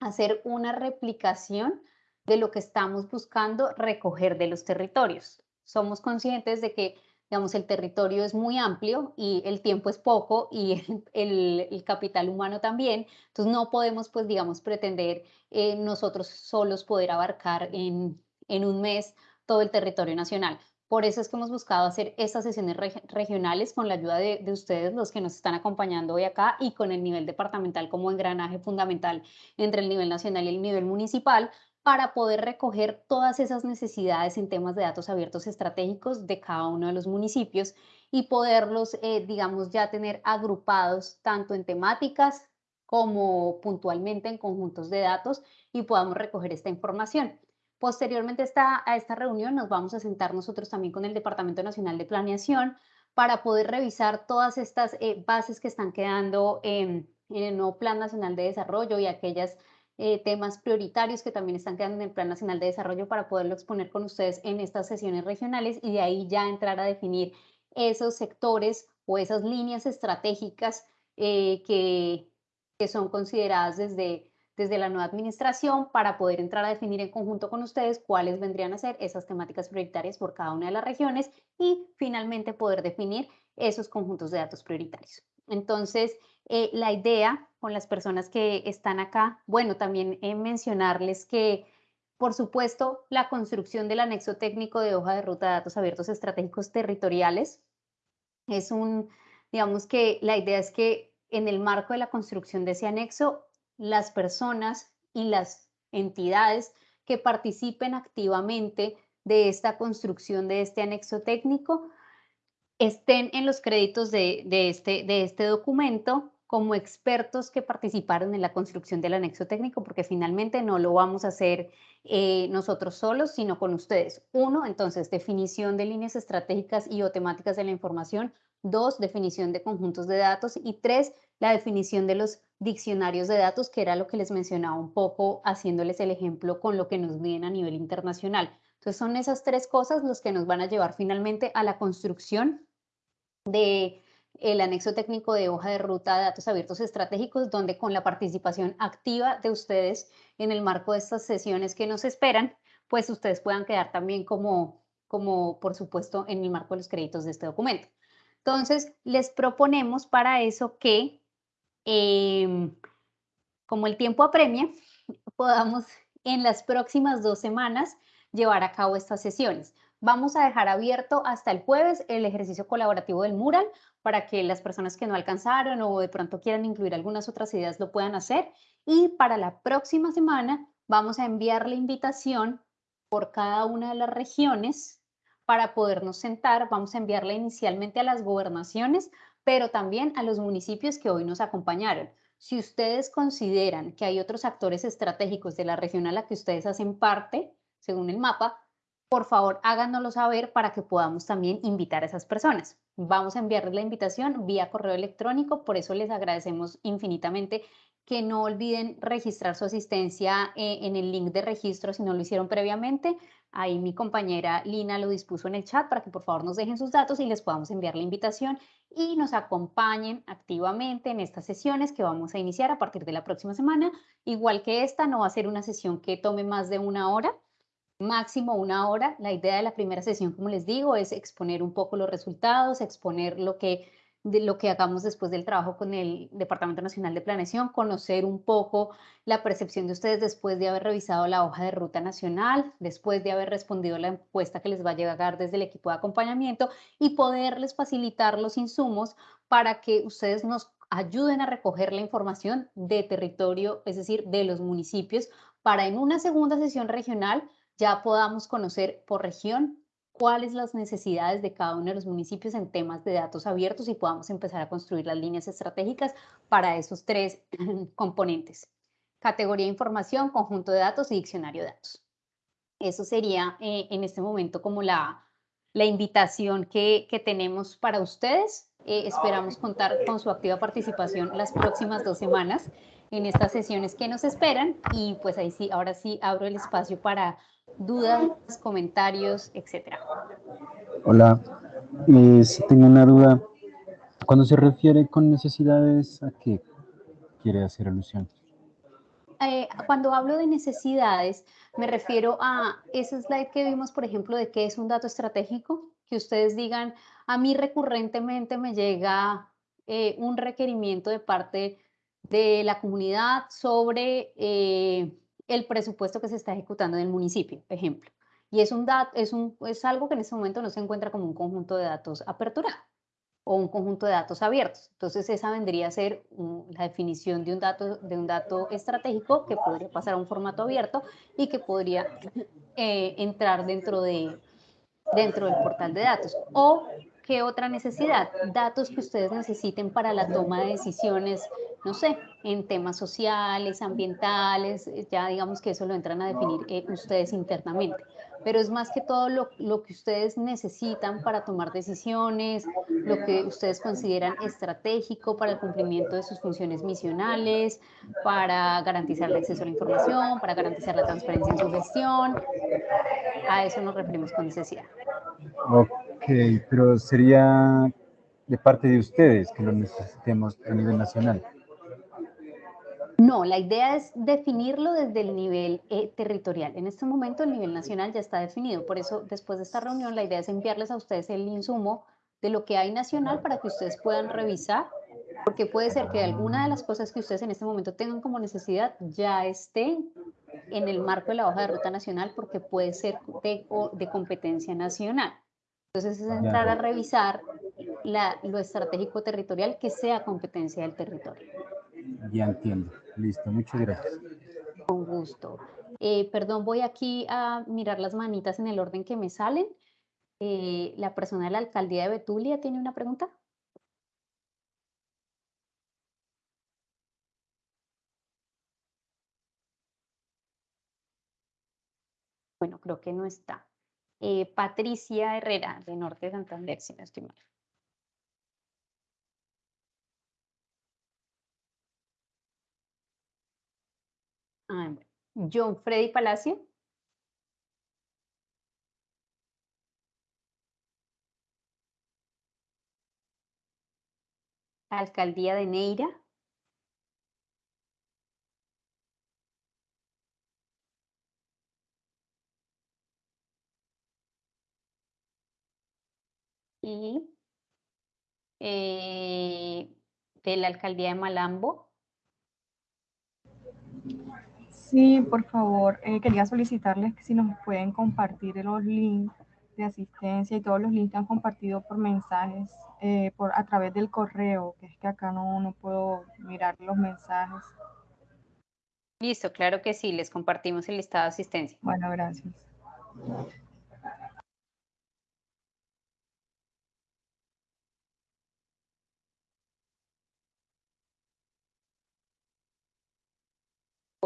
hacer una replicación de lo que estamos buscando recoger de los territorios. Somos conscientes de que, digamos, el territorio es muy amplio y el tiempo es poco y el, capital humano también. Entonces, no podemos, pues, digamos, pretender eh, nosotros solos poder abarcar en un mes todo el territorio nacional. Por eso es que hemos buscado hacer estas sesiones reg- regionales con la ayuda de, de ustedes, los que nos están acompañando hoy acá, y con el nivel departamental como engranaje fundamental entre el nivel nacional y el nivel municipal, para poder recoger todas esas necesidades en temas de datos abiertos estratégicos de cada uno de los municipios y poderlos, eh, digamos, ya tener agrupados tanto en temáticas como puntualmente en conjuntos de datos y podamos recoger esta información. Posteriormente a esta, reunión nos vamos a sentar nosotros también con el Departamento Nacional de Planeación para poder revisar todas estas eh, bases que están quedando en, en el nuevo Plan Nacional de Desarrollo y aquellas eh, temas prioritarios que también están quedando en el Plan Nacional de Desarrollo para poderlo exponer con ustedes en estas sesiones regionales y de ahí ya entrar a definir esos sectores o esas líneas estratégicas eh, que, que son consideradas desde, desde la nueva administración para poder entrar a definir en conjunto con ustedes cuáles vendrían a ser esas temáticas prioritarias por cada una de las regiones y finalmente poder definir esos conjuntos de datos prioritarios. Entonces, eh, la idea con las personas que están acá, bueno, también eh, mencionarles que, por supuesto, la construcción del anexo técnico de hoja de ruta de datos abiertos estratégicos territoriales es un, digamos que la idea es que en el marco de la construcción de ese anexo, las personas y las entidades que participen activamente de esta construcción de este anexo técnico estén en los créditos de, de este, de este documento como expertos que participaron en la construcción del anexo técnico, porque finalmente no lo vamos a hacer eh, nosotros solos, sino con ustedes. Uno, entonces, definición de líneas estratégicas y o temáticas de la información. Dos, definición de conjuntos de datos. Y tres, la definición de los diccionarios de datos, que era lo que les mencionaba un poco, haciéndoles el ejemplo con lo que nos miden a nivel internacional. Entonces, son esas tres cosas los que nos van a llevar finalmente a la construcción de el anexo técnico de hoja de ruta de datos abiertos estratégicos, donde con la participación activa de ustedes en el marco de estas sesiones que nos esperan, pues ustedes puedan quedar también como, como por supuesto en el marco de los créditos de este documento. Entonces, les proponemos para eso que, em, como el tiempo apremia, podamos en las próximas dos semanas llevar a cabo estas sesiones. Vamos a dejar abierto hasta el jueves el ejercicio colaborativo del mural para que las personas que no alcanzaron o de pronto quieran incluir algunas otras ideas lo puedan hacer. Y para la próxima semana vamos a enviar la invitación por cada una de las regiones para podernos sentar. Vamos a enviarla inicialmente a las gobernaciones, pero también a los municipios que hoy nos acompañaron. Si ustedes consideran que hay otros actores estratégicos de la región a la que ustedes hacen parte, según el mapa, por favor háganoslo saber para que podamos también invitar a esas personas. Vamos a enviarles la invitación vía correo electrónico, por eso les agradecemos infinitamente que no olviden registrar su asistencia eh, en el link de registro si no lo hicieron previamente. Ahí mi compañera Lina lo dispuso en el chat para que por favor nos dejen sus datos y les podamos enviar la invitación y nos acompañen activamente en estas sesiones que vamos a iniciar a partir de la próxima semana. Igual que esta, no va a ser una sesión que tome más de una hora, máximo una hora. La idea de la primera sesión, como les digo, es exponer un poco los resultados, exponer lo que de lo que hagamos después del trabajo con el Departamento Nacional de Planeación, conocer un poco la percepción de ustedes después de haber revisado la hoja de ruta nacional, después de haber respondido la encuesta que les va a llegar desde el equipo de acompañamiento y poderles facilitar los insumos para que ustedes nos ayuden a recoger la información de territorio, es decir, de los municipios, para en una segunda sesión regional ya podamos conocer por región cuáles las necesidades de cada uno de los municipios en temas de datos abiertos y podamos empezar a construir las líneas estratégicas para esos tres componentes. Categoría de información, conjunto de datos y diccionario de datos. Eso sería eh, en este momento como la, la invitación que, que tenemos para ustedes. Eh, esperamos contar con su activa participación las próximas dos semanas en estas sesiones que nos esperan y pues ahí sí, ahora sí abro el espacio para dudas, comentarios, etcétera. Hola, eh, tengo una duda. Cuando se refiere con necesidades, ¿a qué quiere hacer alusión? Eh, cuando hablo de necesidades, me refiero a ese slide que vimos, por ejemplo, de qué es un dato estratégico, que ustedes digan, a mí recurrentemente me llega eh, un requerimiento de parte de la comunidad sobre eh, el presupuesto que se está ejecutando en el municipio, ejemplo. Y es, un es, un, es algo que en este momento no se encuentra como un conjunto de datos aperturado o un conjunto de datos abiertos. Entonces esa vendría a ser la definición de un, dato, de un dato estratégico que podría pasar a un formato abierto y que podría eh, entrar dentro, de, dentro del portal de datos. O ¿Qué otra necesidad? Datos que ustedes necesiten para la toma de decisiones, no sé, en temas sociales, ambientales, eh, ya digamos que eso lo entran a definir eh, ustedes internamente. Pero es más que todo lo, lo, que ustedes necesitan para tomar decisiones, lo que ustedes consideran estratégico para el cumplimiento de sus funciones misionales, para garantizar el acceso a la información, para garantizar la transparencia en su gestión. A eso nos referimos con necesidad. Ok, pero sería de parte de ustedes que lo necesitemos a nivel nacional. No, la idea es definirlo desde el nivel eh, territorial. En este momento el nivel nacional ya está definido, por eso después de esta reunión la idea es enviarles a ustedes el insumo de lo que hay nacional para que ustedes puedan revisar, porque puede ser que alguna de las cosas que ustedes en este momento tengan como necesidad ya esté en el marco de la hoja de ruta nacional porque puede ser de, de competencia nacional. Entonces es entrar a revisar la, lo estratégico territorial que sea competencia del territorio. Ya entiendo. Listo, muchas gracias. Con gusto. Eh, perdón, voy aquí a mirar las manitas en el orden que me salen. Eh, la persona de la alcaldía de Betulia tiene una pregunta. Bueno, creo que no está. Eh, Patricia Herrera, de Norte de Santander, si no estoy mal. Ah, John Freddy Palacio. Alcaldía de Neira. Y eh, de la alcaldía de Malambo. Sí, por favor, eh, quería solicitarles que si nos pueden compartir los links de asistencia y todos los links que han compartido por mensajes eh, por, a través del correo, que es que acá no, no puedo mirar los mensajes. Listo, claro que sí, les compartimos el listado de asistencia. Bueno, gracias.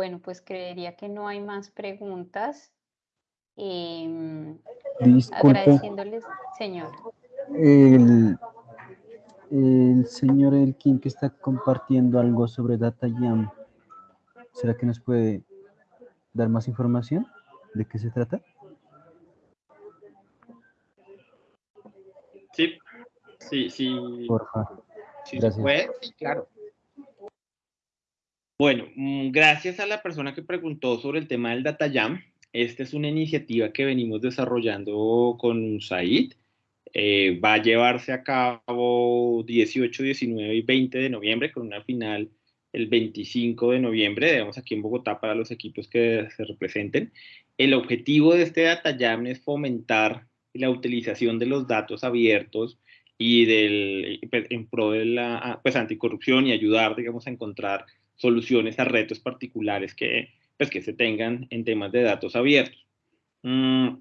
Bueno, pues creería que no hay más preguntas. Em, Disculpe. agradeciéndoles, señor. El, el señor Elkin que está compartiendo algo sobre DataJam, ¿será que nos puede dar más información? ¿De qué se trata? Sí, sí, sí. Porfa. Sí, se Gracias. puede, sí, claro. Bueno, mm, gracias a la persona que preguntó sobre el tema del Data Jam. Esta es una iniciativa que venimos desarrollando con USAID. Eh, va a llevarse a cabo 18, 19 y 20 de noviembre con una final el 25 de noviembre, digamos aquí en Bogotá para los equipos que se representen. El objetivo de este Data Jam es fomentar la utilización de los datos abiertos y del, en pro de la pues, anticorrupción y ayudar, digamos, a encontrar soluciones a retos particulares que, pues, que se tengan en temas de datos abiertos. Mm,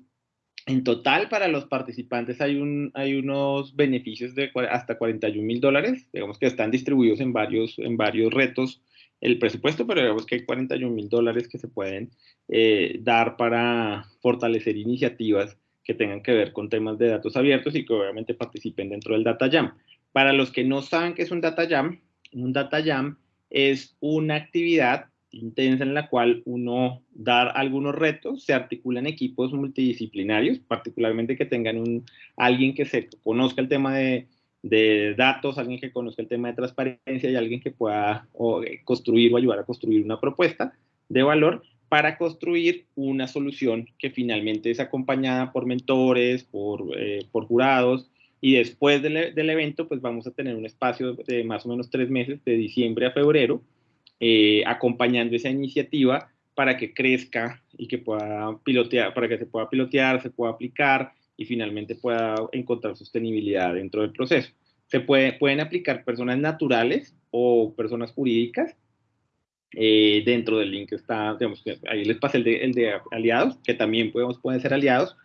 en total, para los participantes hay, un, hay unos beneficios de hasta 41 mil dólares, digamos que están distribuidos en varios, en varios retos el presupuesto, pero digamos que hay 41 mil dólares que se pueden eh, dar para fortalecer iniciativas que tengan que ver con temas de datos abiertos y que obviamente participen dentro del Data Jam. Para los que no saben qué es un Data Jam, un Data Jam es una actividad intensa en la cual uno da algunos retos, se articulan equipos multidisciplinarios, particularmente que tengan un, alguien que se conozca el tema de, de datos, alguien que conozca el tema de transparencia y alguien que pueda eh, construir o ayudar a construir una propuesta de valor para construir una solución que finalmente es acompañada por mentores, por, eh, por jurados, y después del, e- del evento, pues vamos a tener un espacio de más o menos tres meses, de diciembre a febrero, eh, acompañando esa iniciativa para que crezca y que pueda pilotear, para que se pueda pilotear, se pueda aplicar y finalmente pueda encontrar sostenibilidad dentro del proceso. Se puede, pueden aplicar personas naturales o personas jurídicas. Eh, dentro del link está, digamos, ahí les pasé el de, el de aliados, que también podemos, pueden ser aliados.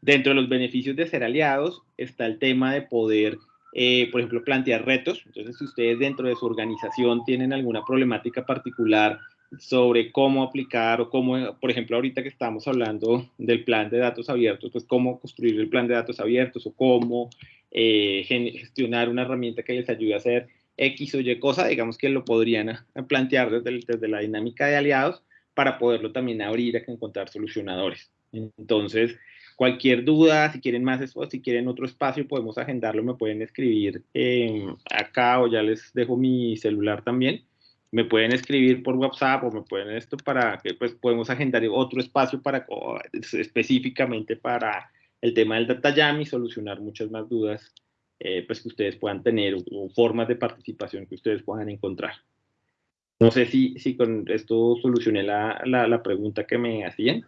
Dentro de los beneficios de ser aliados está el tema de poder eh, por ejemplo, plantear retos. Entonces, si ustedes dentro de su organización tienen alguna problemática particular sobre cómo aplicar o cómo, por ejemplo, ahorita que estamos hablando del plan de datos abiertos, pues cómo construir el plan de datos abiertos o cómo eh, gestionar una herramienta que les ayude a hacer X o Y cosa, digamos que lo podrían a plantear desde, desde la dinámica de aliados para poderlo también abrir a encontrar solucionadores. Entonces, Cualquier duda, si quieren más si quieren otro espacio, podemos agendarlo, me pueden escribir eh, acá o ya les dejo mi celular también. Me pueden escribir por WhatsApp o me pueden esto para que pues podemos agendar otro espacio para específicamente para el tema del Data Jam y solucionar muchas más dudas eh, pues que ustedes puedan tener o, formas de participación que ustedes puedan encontrar. No sé si, si con esto solucioné la, la pregunta que me hacían.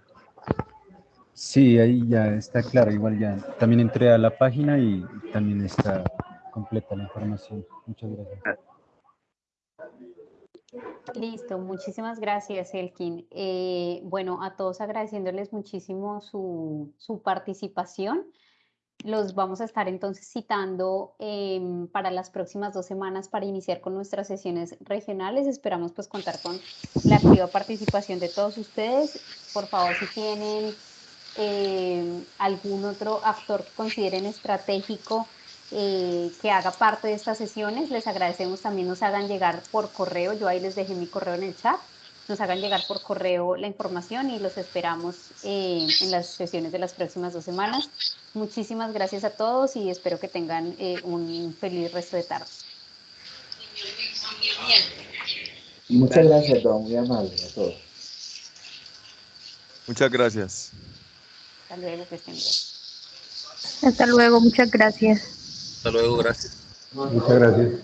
Sí, ahí ya está claro, igual ya. También entré a la página y también está completa la información. Muchas gracias. Listo, muchísimas gracias, Elkin. Eh, bueno, a todos agradeciéndoles muchísimo su, su participación. Los vamos a estar entonces citando em, para las próximas dos semanas para iniciar con nuestras sesiones regionales. Esperamos pues contar con la activa participación de todos ustedes. Por favor, si tienen eh, algún otro actor que consideren estratégico eh, que haga parte de estas sesiones, les agradecemos también nos hagan llegar por correo, yo ahí les dejé mi correo en el chat, nos hagan llegar por correo la información y los esperamos eh, en las sesiones de las próximas dos semanas. Muchísimas gracias a todos y espero que tengan eh, un feliz resto de tarde. Muchas gracias, don, muy amable a todos. Muchas gracias. Hasta luego, que estén bien. Hasta luego, muchas gracias. Hasta luego, gracias. Muchas gracias.